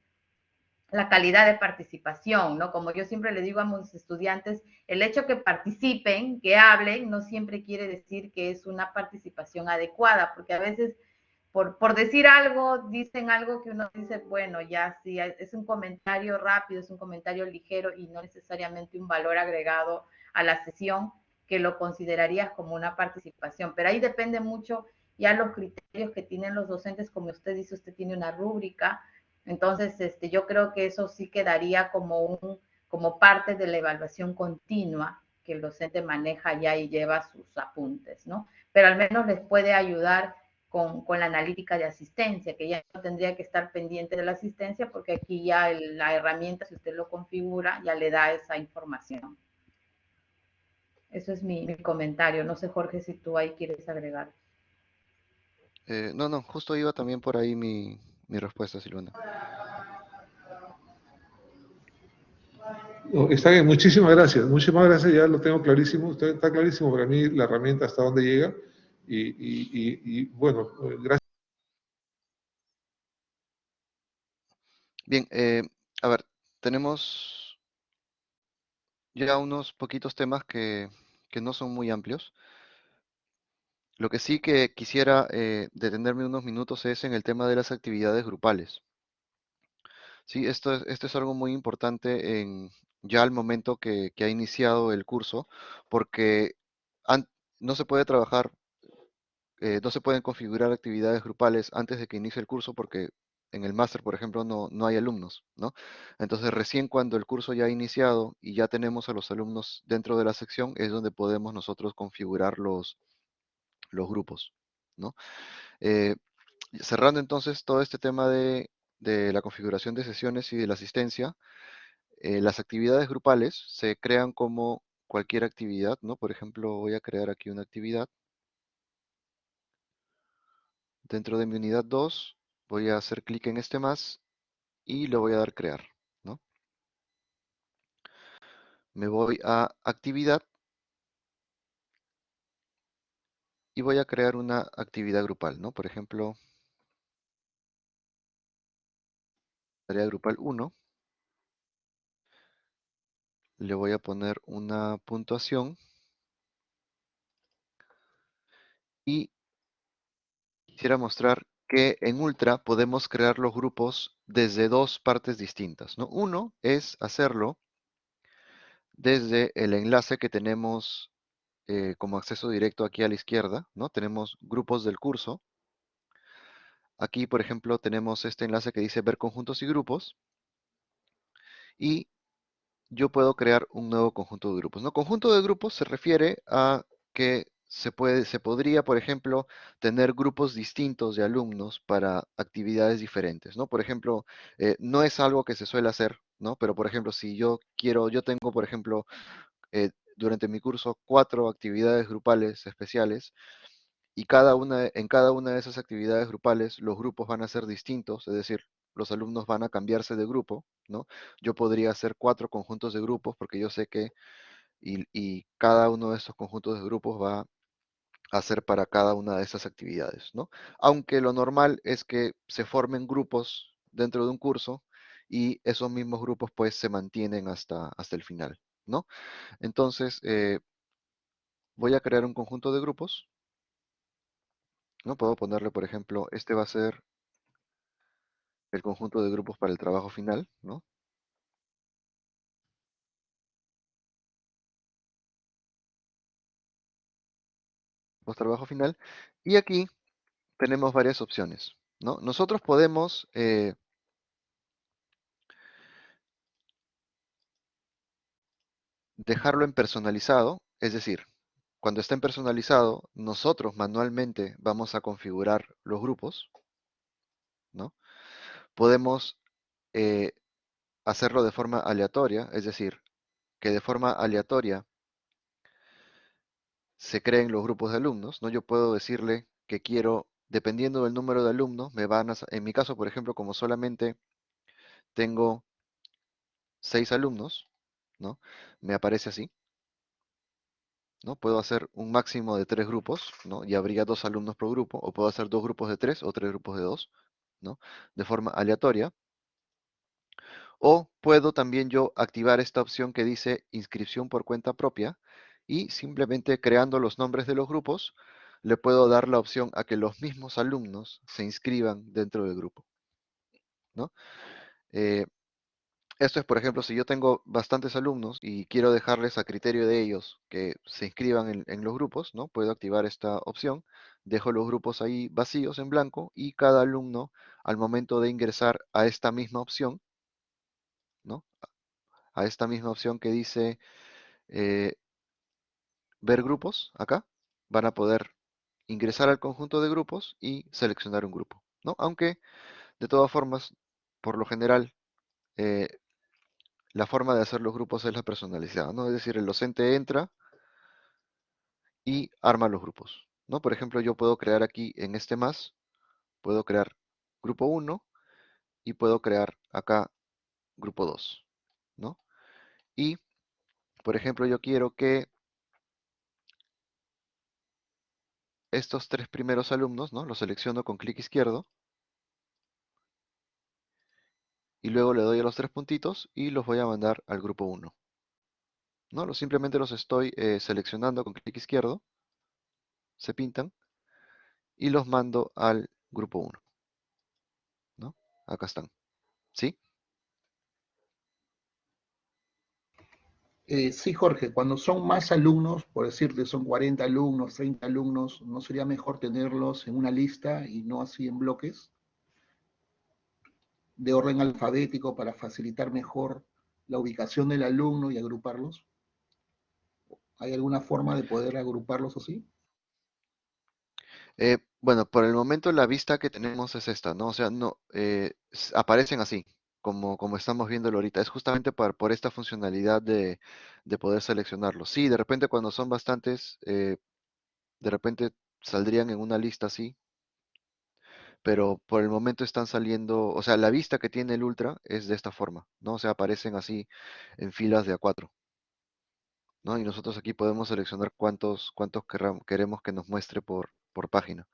la calidad de participación, ¿no? Como yo siempre le digo a mis estudiantes, el hecho que participen, que hablen, no siempre quiere decir que es una participación adecuada, porque a veces por, por decir algo, dicen algo que uno dice, bueno, ya sí, es un comentario rápido, es un comentario ligero y no necesariamente un valor agregado a la sesión, que lo considerarías como una participación, pero ahí depende mucho ya los criterios que tienen los docentes, como usted dice, usted tiene una rúbrica, entonces este, yo creo que eso sí quedaría como, un, como parte de la evaluación continua que el docente maneja ya y lleva sus apuntes, ¿no? Pero al menos les puede ayudar con, con, la analítica de asistencia, que ya no tendría que estar pendiente de la asistencia porque aquí ya la herramienta, si usted lo configura, ya le da esa información. Eso es mi, comentario. No sé, Jorge, si tú ahí quieres agregar. Eh, no, no, justo iba también por ahí mi, respuesta, Silvana. está bien, muchísimas gracias. Muchísimas gracias, ya lo tengo clarísimo. Está, clarísimo para mí la herramienta hasta dónde llega. Y, bueno, gracias. Bien, eh, a ver, tenemos ya unos poquitos temas que, que no son muy amplios. Lo que sí que quisiera eh, detenerme unos minutos es en el tema de las actividades grupales. Sí, esto es, esto es algo muy importante en, ya al momento que, ha iniciado el curso, porque no se puede trabajar, eh, no se pueden configurar actividades grupales antes de que inicie el curso porque en el máster, por ejemplo, no, no hay alumnos, ¿no? Entonces, recién cuando el curso ya ha iniciado y ya tenemos a los alumnos dentro de la sección, es donde podemos nosotros configurar los, los grupos, ¿no? Eh, cerrando entonces todo este tema de, la configuración de sesiones y de la asistencia, eh, las actividades grupales se crean como cualquier actividad, ¿no? Por ejemplo, voy a crear aquí una actividad. Dentro de mi unidad 2, voy a hacer clic en este más y le voy a dar crear, ¿no? Me voy a actividad y voy a crear una actividad grupal, ¿no? Por ejemplo, tarea grupal 1. Le voy a poner una puntuación y quisiera mostrar que en Ultra podemos crear los grupos desde dos partes distintas, ¿no? Uno es hacerlo desde el enlace que tenemos eh, como acceso directo aquí a la izquierda, ¿no? Tenemos grupos del curso. Aquí, por ejemplo, tenemos este enlace que dice ver conjuntos y grupos. Y yo puedo crear un nuevo conjunto de grupos, ¿no? Conjunto de grupos se refiere a que se, puede, se podría, por ejemplo, tener grupos distintos de alumnos para actividades diferentes, ¿no? Por ejemplo, eh, no es algo que se suele hacer, ¿no? Pero, por ejemplo, si yo quiero, yo tengo, por ejemplo, eh, durante mi curso cuatro actividades grupales especiales y cada una, en cada una de esas actividades grupales los grupos van a ser distintos, es decir, los alumnos van a cambiarse de grupo, ¿no? Yo podría hacer cuatro conjuntos de grupos porque yo sé que y, y cada uno de estos conjuntos de grupos va a ser para cada una de esas actividades, ¿no? Aunque lo normal es que se formen grupos dentro de un curso y esos mismos grupos pues se mantienen hasta, hasta el final, ¿no? Entonces, eh, voy a crear un conjunto de grupos, ¿no? Puedo ponerle, por ejemplo, este va a ser el conjunto de grupos para el trabajo final, ¿no? Post trabajo final. Y aquí tenemos varias opciones, ¿no? Nosotros podemos eh, dejarlo en personalizado, es decir, cuando esté en personalizado, nosotros manualmente vamos a configurar los grupos, ¿no? Podemos eh, hacerlo de forma aleatoria, es decir, que de forma aleatoria se creen los grupos de alumnos, ¿no? Yo puedo decirle que quiero, dependiendo del número de alumnos, me van a, en mi caso, por ejemplo, como solamente tengo seis alumnos, ¿no? Me aparece así, ¿no? Puedo hacer un máximo de tres grupos, ¿no? Y habría dos alumnos por grupo, o puedo hacer dos grupos de tres o tres grupos de dos, ¿no? De forma aleatoria. O puedo también yo activar esta opción que dice inscripción por cuenta propia y simplemente creando los nombres de los grupos, le puedo dar la opción a que los mismos alumnos se inscriban dentro del grupo, ¿no? Eh, esto es, por ejemplo, si yo tengo bastantes alumnos y quiero dejarles a criterio de ellos que se inscriban en, los grupos, ¿no? Puedo activar esta opción, dejo los grupos ahí vacíos en blanco y cada alumno al momento de ingresar a esta misma opción, ¿no? A esta misma opción que dice eh, ver grupos, acá, van a poder ingresar al conjunto de grupos y seleccionar un grupo, ¿no? Aunque, de todas formas, por lo general, eh, la forma de hacer los grupos es la personalizada, ¿no? Es decir, el docente entra y arma los grupos, ¿no? Por ejemplo, yo puedo crear aquí en este más, puedo crear grupo 1 y puedo crear acá grupo 2, ¿no? Y, por ejemplo, yo quiero que estos tres primeros alumnos, ¿no? Los selecciono con clic izquierdo y luego le doy a los tres puntitos y los voy a mandar al grupo 1. ¿No? Simplemente los estoy eh, seleccionando con clic izquierdo, se pintan, y los mando al grupo 1. ¿No? Acá están. ¿Sí? Eh, sí, Jorge, cuando son más alumnos, por decirte, son 40 alumnos, 30 alumnos, ¿no sería mejor tenerlos en una lista y no así en bloques? De orden alfabético para facilitar mejor la ubicación del alumno y agruparlos? ¿Hay alguna forma de poder agruparlos así? Eh, bueno, por el momento la vista que tenemos es esta, ¿no? O sea, no, eh, aparecen así, como, como estamos viéndolo ahorita. Es justamente por, por esta funcionalidad de, de poder seleccionarlo. Sí, de repente cuando son bastantes, eh, de repente saldrían en una lista así, pero por el momento están saliendo, o sea, la vista que tiene el Ultra es de esta forma, ¿no? O sea, aparecen así en filas de A4, ¿no? Y nosotros aquí podemos seleccionar cuántos, cuántos queremos que nos muestre por, por página.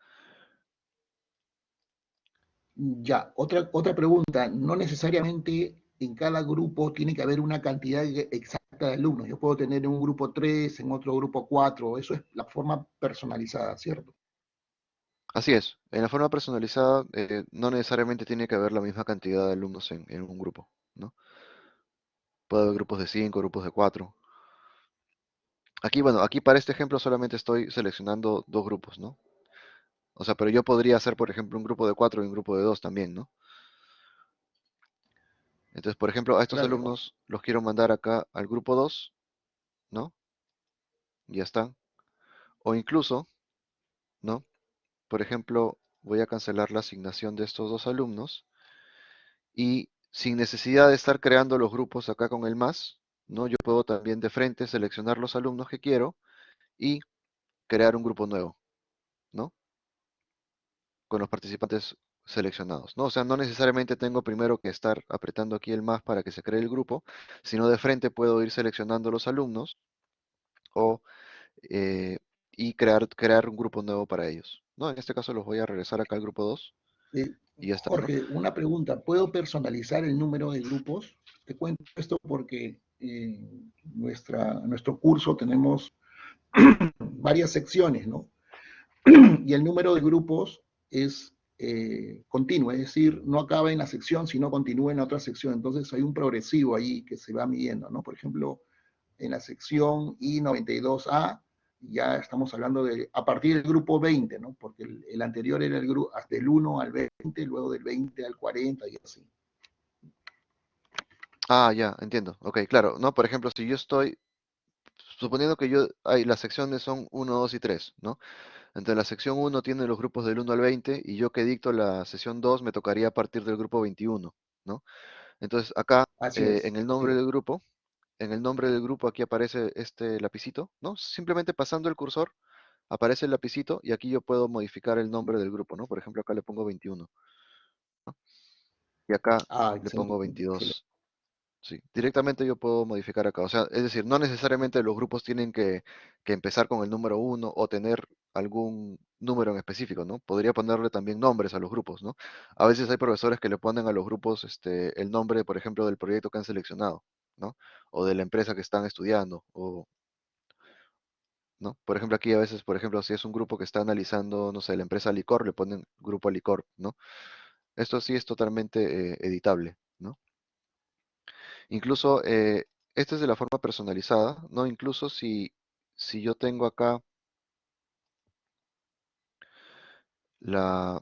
Ya, otra, otra pregunta. No necesariamente en cada grupo tiene que haber una cantidad exacta de alumnos. Yo puedo tener en un grupo 3, en otro grupo 4. Eso es la forma personalizada, ¿cierto? Así es. En la forma personalizada eh, no necesariamente tiene que haber la misma cantidad de alumnos en, en un grupo, ¿no? Puede haber grupos de 5, grupos de 4. Aquí, bueno, aquí para este ejemplo solamente estoy seleccionando dos grupos, ¿no? O sea, pero yo podría hacer, por ejemplo, un grupo de 4 y un grupo de 2 también, ¿no? Entonces, por ejemplo, a estos alumnos los quiero mandar acá al grupo 2, ¿no? Ya están. O incluso, ¿no? Por ejemplo, voy a cancelar la asignación de estos dos alumnos y sin necesidad de estar creando los grupos acá con el más, ¿no? Yo puedo también de frente seleccionar los alumnos que quiero y crear un grupo nuevo, ¿no? Con los participantes seleccionados, ¿no? O sea, no necesariamente tengo primero que estar apretando aquí el más para que se cree el grupo, sino de frente puedo ir seleccionando los alumnos o, eh, y crear, crear un grupo nuevo para ellos, ¿no? En este caso los voy a regresar acá al grupo 2 eh, y ya está. Jorge, una pregunta, ¿puedo personalizar el número de grupos? Te cuento esto porque en nuestra, nuestro curso tenemos varias secciones, ¿no? y el número de grupos es eh, continua, es decir, no acaba en la sección, sino continúa en la otra sección. Entonces hay un progresivo ahí que se va midiendo, ¿no? Por ejemplo, en la sección I92A, ya estamos hablando de, a partir del grupo 20, ¿no? Porque el, anterior era el grupo, hasta el 1 al 20, luego del 20 al 40 y así. Ah, ya, entiendo. Ok, claro, ¿no? Por ejemplo, si yo estoy, suponiendo que yo, hay, las secciones son 1, 2 y 3, ¿no? Entonces la sección 1 tiene los grupos del 1 al 20 y yo que dicto la sesión 2 me tocaría a partir del grupo 21, ¿no? Entonces acá eh, en el nombre del grupo, en el nombre del grupo aquí aparece este lapicito, ¿no? Simplemente pasando el cursor aparece el lapicito y aquí yo puedo modificar el nombre del grupo, ¿no? Por ejemplo acá le pongo 21. Y acá ah, le pongo 22. Sí, directamente yo puedo modificar acá. O sea, es decir, no necesariamente los grupos tienen que, que empezar con el número 1 o tener algún número en específico, ¿no? Podría ponerle también nombres a los grupos, ¿no? A veces hay profesores que le ponen a los grupos este, el nombre, por ejemplo, del proyecto que han seleccionado, O de la empresa que están estudiando, o, ¿no? Por ejemplo, aquí a veces, por ejemplo, si es un grupo que está analizando, no sé, la empresa Licor, le ponen grupo Licor, ¿no? Esto sí es totalmente eh, editable, ¿no? Incluso, eh, este es de la forma personalizada, ¿no? Incluso si, si yo tengo acá la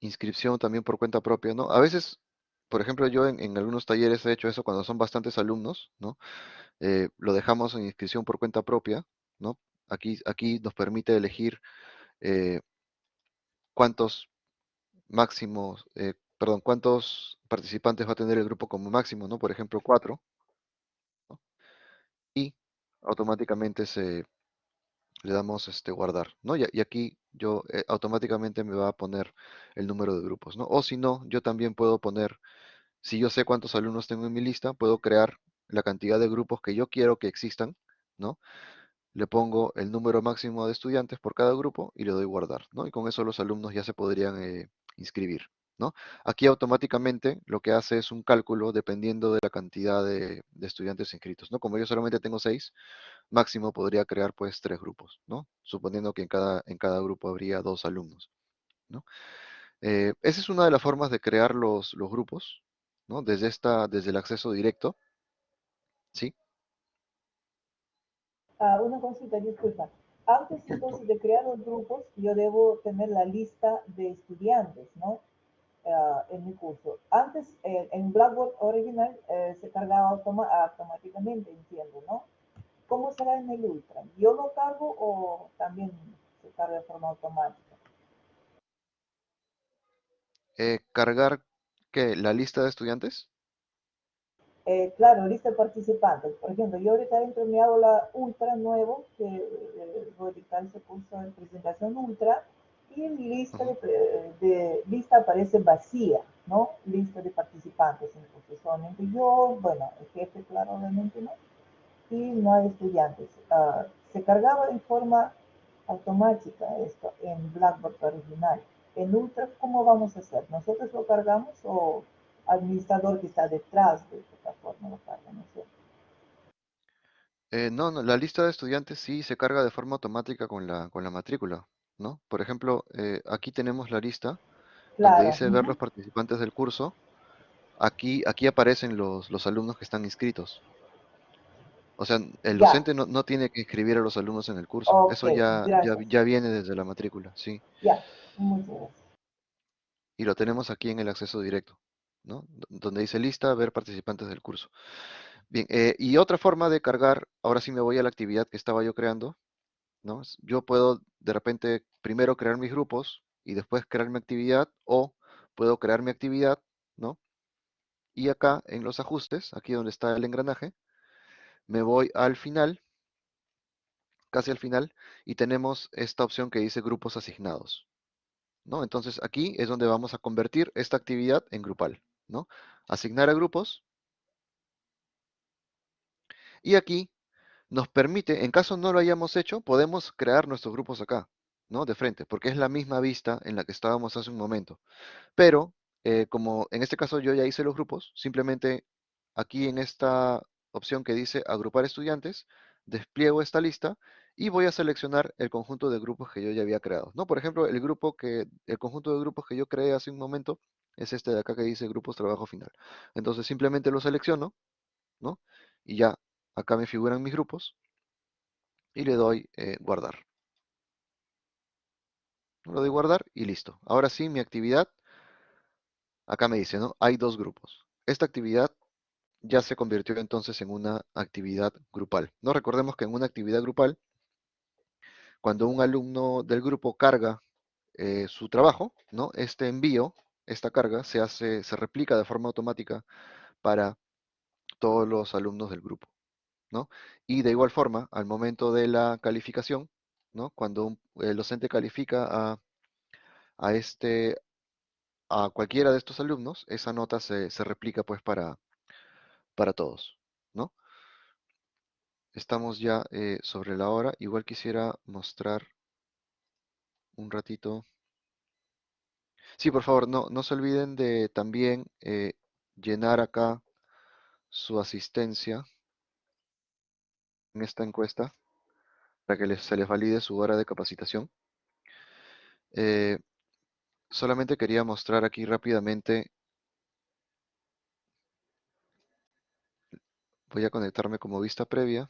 inscripción también por cuenta propia, ¿no? A veces, por ejemplo, yo en, algunos talleres he hecho eso cuando son bastantes alumnos, ¿no? Eh, lo dejamos en inscripción por cuenta propia, ¿no? Aquí, aquí nos permite elegir eh, cuántos máximos, eh, perdón, cuántos participantes va a tener el grupo como máximo, ¿no? Por ejemplo, cuatro. Y automáticamente se, le damos este guardar, ¿no? Y, aquí yo eh, automáticamente me va a poner el número de grupos, ¿no? O si no, yo también puedo poner, si yo sé cuántos alumnos tengo en mi lista, puedo crear la cantidad de grupos que yo quiero que existan, ¿no? Le pongo el número máximo de estudiantes por cada grupo y le doy guardar, ¿no? Y con eso los alumnos ya se podrían eh, inscribir, ¿no? Aquí automáticamente lo que hace es un cálculo dependiendo de la cantidad de, de estudiantes inscritos, ¿no? Como yo solamente tengo seis, máximo podría crear pues tres grupos, ¿no? Suponiendo que en cada, en cada grupo habría dos alumnos, ¿no? Eh, esa es una de las formas de crear los, los grupos, ¿no? Desde, esta, desde el acceso directo, ¿sí? Ah, una consulta, disculpa. Antes entonces de crear los grupos, yo debo tener la lista de estudiantes, ¿no? Ah, en mi curso. Antes, eh, en Blackboard original, eh, se cargaba automáticamente, entiendo, ¿no? ¿Cómo será en el Ultra? ¿Yo lo cargo o también se carga de forma automática? Eh, cargar, ¿qué? ¿La lista de estudiantes? Eh, claro, lista de participantes. Por ejemplo, yo ahorita entro en mi aula ultra nuevo, que eh, voy a dictar ese curso de presentación ultra, y lista de, de, lista aparece vacía, ¿no? Lista de participantes, entonces solamente yo, bueno, el jefe, claro, obviamente, ¿no? Y no hay estudiantes. Uh, se cargaba en forma automática esto en Blackboard original. En Ultra, ¿cómo vamos a hacer? ¿Nosotros lo cargamos o administrador que está detrás de esta plataforma lo carga? No sé. Eh, no, no, la lista de estudiantes sí se carga de forma automática con la, con la matrícula, ¿no? Por ejemplo, eh, aquí tenemos la lista Claro. donde dice ver los participantes del curso. Aquí, aquí aparecen los, los alumnos que están inscritos. O sea, el Ya. docente no, no tiene que inscribir a los alumnos en el curso. Eso ya, ya, gracias. ya viene desde la matrícula, sí. Ya. Y lo tenemos aquí en el acceso directo, ¿no? Donde dice lista, ver participantes del curso. Bien, eh, y otra forma de cargar, ahora sí me voy a la actividad que estaba yo creando, Yo puedo de repente primero crear mis grupos y después crear mi actividad o puedo crear mi actividad, ¿no? Y acá en los ajustes, aquí donde está el engranaje, me voy al final, casi al final, y tenemos esta opción que dice grupos asignados, ¿no? Entonces aquí es donde vamos a convertir esta actividad en grupal, ¿no? Asignar a grupos y aquí nos permite, en caso no lo hayamos hecho, podemos crear nuestros grupos acá, ¿no? De frente, porque es la misma vista en la que estábamos hace un momento. Pero, eh, como en este caso yo ya hice los grupos, simplemente aquí en esta opción que dice agrupar estudiantes, despliego esta lista y voy a seleccionar el conjunto de grupos que yo ya había creado, ¿no? Por ejemplo, el grupo que, el conjunto de grupos que yo creé hace un momento es este de acá que dice grupos trabajo final. Entonces simplemente lo selecciono, ¿no? Y ya acá me figuran mis grupos y le doy eh, guardar. Le doy guardar y listo. Ahora sí, mi actividad, acá me dice, ¿no? Hay dos grupos. Esta actividad ya se convirtió entonces en una actividad grupal. No recordemos que en una actividad grupal, cuando un alumno del grupo carga eh, su trabajo, ¿no? Este envío, esta carga, se hace, se replica de forma automática para todos los alumnos del grupo, Y de igual forma, al momento de la calificación. Cuando el docente califica a, a este, a cualquiera de estos alumnos, esa nota se, se replica pues para, para todos, ¿no? Estamos ya eh, sobre la hora. Igual quisiera mostrar un ratito. Sí, por favor, no, no se olviden de también eh, llenar acá su asistencia en esta encuesta para que les- se les valide su hora de capacitación. Eh, solamente quería mostrar aquí rápidamente. Voy a conectarme como vista previa.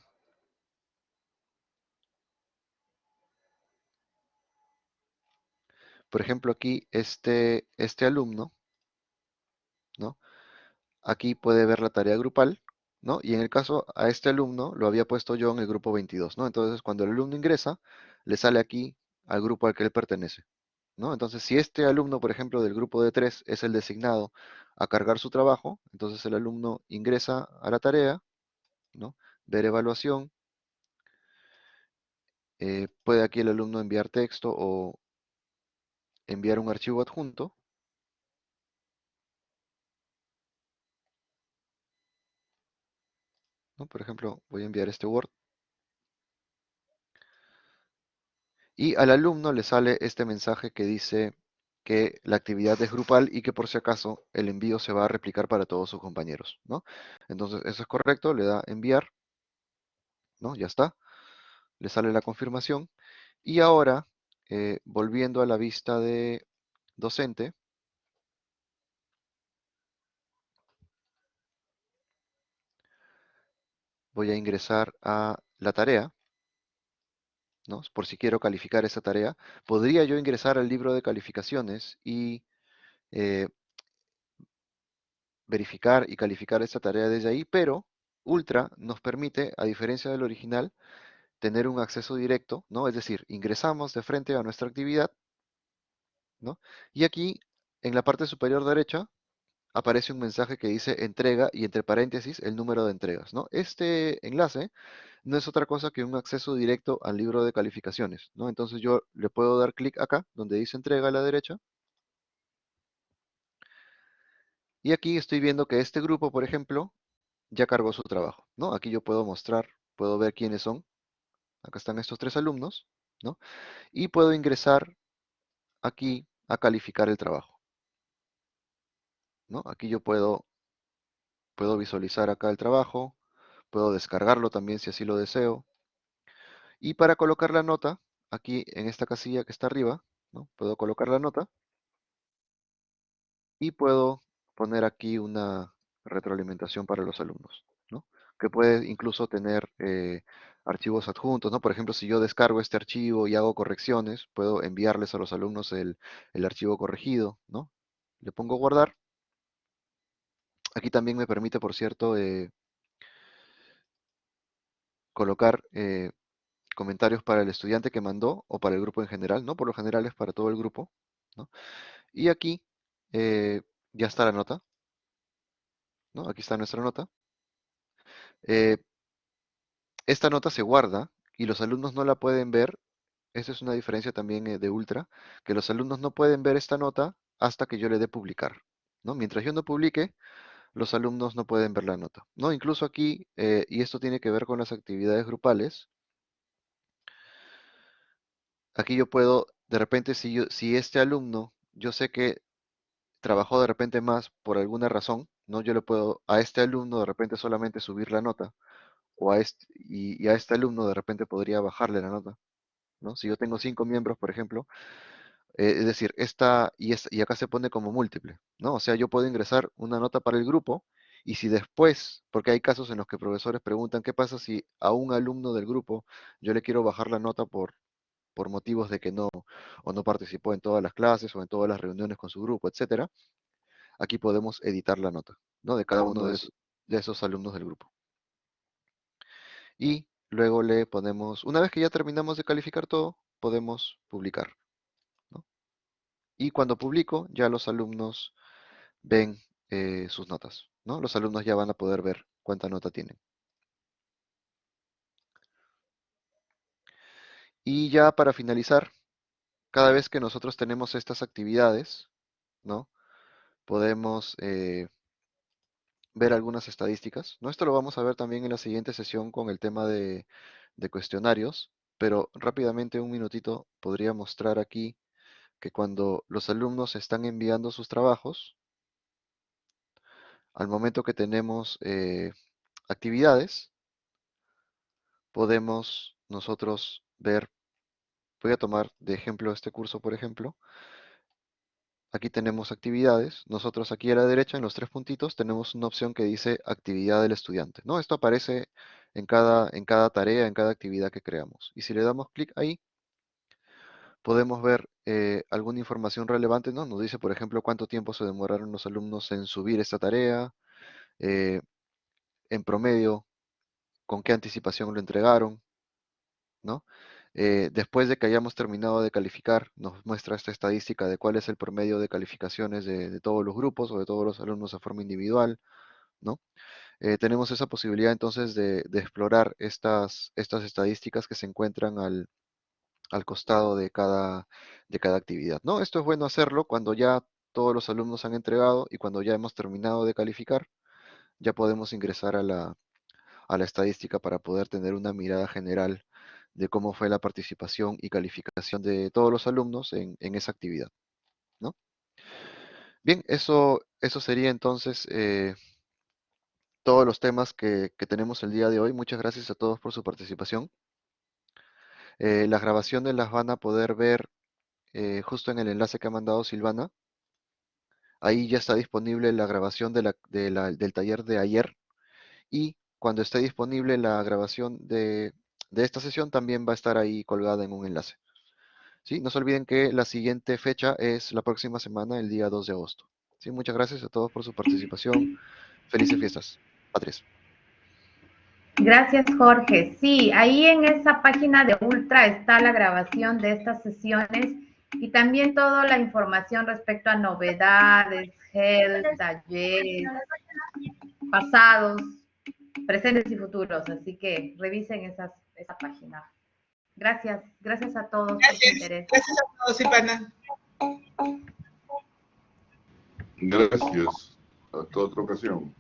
Por ejemplo, aquí este, este alumno, ¿no? Aquí puede ver la tarea grupal, Y en el caso a este alumno lo había puesto yo en el grupo 22, ¿no? Entonces, cuando el alumno ingresa, le sale aquí al grupo al que él pertenece, ¿no? Entonces, si este alumno, por ejemplo, del grupo de 3 es el designado a cargar su trabajo, entonces el alumno ingresa a la tarea, ¿no? Ver evaluación, eh, puede aquí el alumno enviar texto o enviar un archivo adjunto, Por ejemplo, voy a enviar este Word. Y al alumno le sale este mensaje que dice que la actividad es grupal y que por si acaso el envío se va a replicar para todos sus compañeros, ¿no? Entonces, eso es correcto, le da enviar, ¿no? Ya está. Le sale la confirmación. Y ahora, eh, volviendo a la vista de docente, voy a ingresar a la tarea, ¿no? Por si quiero calificar esa tarea. Podría yo ingresar al libro de calificaciones y eh, verificar y calificar esta tarea desde ahí, pero Ultra nos permite, a diferencia del original, tener un acceso directo, ¿no? Es decir, ingresamos de frente a nuestra actividad, ¿no? Y aquí en la parte superior derecha aparece un mensaje que dice entrega y entre paréntesis el número de entregas, ¿no? Este enlace no es otra cosa que un acceso directo al libro de calificaciones, ¿no? Entonces yo le puedo dar clic acá, donde dice entrega a la derecha. Y aquí estoy viendo que este grupo, por ejemplo, ya cargó su trabajo, ¿no? Aquí yo puedo mostrar, puedo ver quiénes son. Acá están estos tres alumnos, ¿no? Y puedo ingresar aquí a calificar el trabajo. Aquí yo puedo, puedo visualizar acá el trabajo, puedo descargarlo también si así lo deseo. Y para colocar la nota, aquí en esta casilla que está arriba, ¿no? puedo colocar la nota y puedo poner aquí una retroalimentación para los alumnos, ¿no? que puede incluso tener eh, archivos adjuntos, ¿no? Por ejemplo, si yo descargo este archivo y hago correcciones, puedo enviarles a los alumnos el, el archivo corregido, ¿no? Le pongo guardar Aquí también me permite, por cierto, eh, colocar eh, comentarios para el estudiante que mandó o para el grupo en general, ¿no? Por lo general es para todo el grupo, ¿no? Y aquí eh, ya está la nota, ¿no? Aquí está nuestra nota. esta nota se guarda y los alumnos no la pueden ver. Esa es una diferencia también de Ultra, que los alumnos no pueden ver esta nota hasta que yo le dé publicar, ¿no? Mientras yo no publique, los alumnos no pueden ver la nota. ¿no? Incluso aquí, eh, y esto tiene que ver con las actividades grupales, aquí yo puedo, de repente, si, yo, si este alumno, yo sé que trabajó de repente más por alguna razón, ¿no? Yo le puedo a este alumno de repente solamente subir la nota, o a este, y, y a este alumno de repente podría bajarle la nota, ¿no? Si yo tengo cinco miembros, por ejemplo, eh, es decir, esta y, y acá se pone como múltiple, ¿no? O sea, yo puedo ingresar una nota para el grupo y si después, porque hay casos en los que profesores preguntan, ¿qué pasa si a un alumno del grupo yo le quiero bajar la nota por, por motivos de que no o no participó en todas las clases o en todas las reuniones con su grupo, etcétera? Aquí podemos editar la nota, ¿no? De cada uno de esos, de esos alumnos del grupo. Y luego le ponemos, una vez que ya terminamos de calificar todo, podemos publicar. Y cuando publico, ya los alumnos ven eh, sus notas, ¿no? Los alumnos ya van a poder ver cuánta nota tienen. Y ya para finalizar, cada vez que nosotros tenemos estas actividades, ¿no? Podemos eh, ver algunas estadísticas. Esto lo vamos a ver también en la siguiente sesión con el tema de, de cuestionarios, pero rápidamente un minutito podría mostrar aquí que cuando los alumnos están enviando sus trabajos, al momento que tenemos eh, actividades, podemos nosotros ver, voy a tomar de ejemplo este curso, por ejemplo, aquí tenemos actividades, nosotros aquí a la derecha en los tres puntitos tenemos una opción que dice actividad del estudiante, ¿no? Esto aparece en cada, en cada tarea, en cada actividad que creamos. Y si le damos clic ahí, podemos ver eh, alguna información relevante, ¿no? Nos dice, por ejemplo, cuánto tiempo se demoraron los alumnos en subir esta tarea, eh, en promedio, con qué anticipación lo entregaron, ¿no? Eh, después de que hayamos terminado de calificar, nos muestra esta estadística de cuál es el promedio de calificaciones de, todos los grupos o de todos los alumnos a forma individual, ¿no? tenemos esa posibilidad entonces de, de explorar estas, estas estadísticas que se encuentran al, al costado de cada, de cada actividad. ¿no? Esto es bueno hacerlo cuando ya todos los alumnos han entregado y cuando ya hemos terminado de calificar, ya podemos ingresar a la, a la estadística para poder tener una mirada general de cómo fue la participación y calificación de todos los alumnos en, esa actividad. ¿no? Bien, eso, eso sería entonces eh, todos los temas que, que tenemos el día de hoy. Muchas gracias a todos por su participación. Eh, las grabaciones las van a poder ver eh, justo en el enlace que ha mandado Silvana. Ahí ya está disponible la grabación del taller de ayer y cuando esté disponible la grabación de, esta sesión también va a estar ahí colgada en un enlace. ¿Sí? No se olviden que la siguiente fecha es la próxima semana, el día 2 de agosto. ¿Sí? Muchas gracias a todos por su participación. Felices fiestas. Patricia. Gracias, Jorge. Sí, ahí en esa página de Ultra está la grabación de estas sesiones Y también toda la información respecto a novedades, health, talleres, pasados, presentes y futuros. Así que revisen esas, esa página. Gracias, gracias a todos gracias, por su interés. Gracias a todos, Silvana. Gracias. Hasta otra ocasión.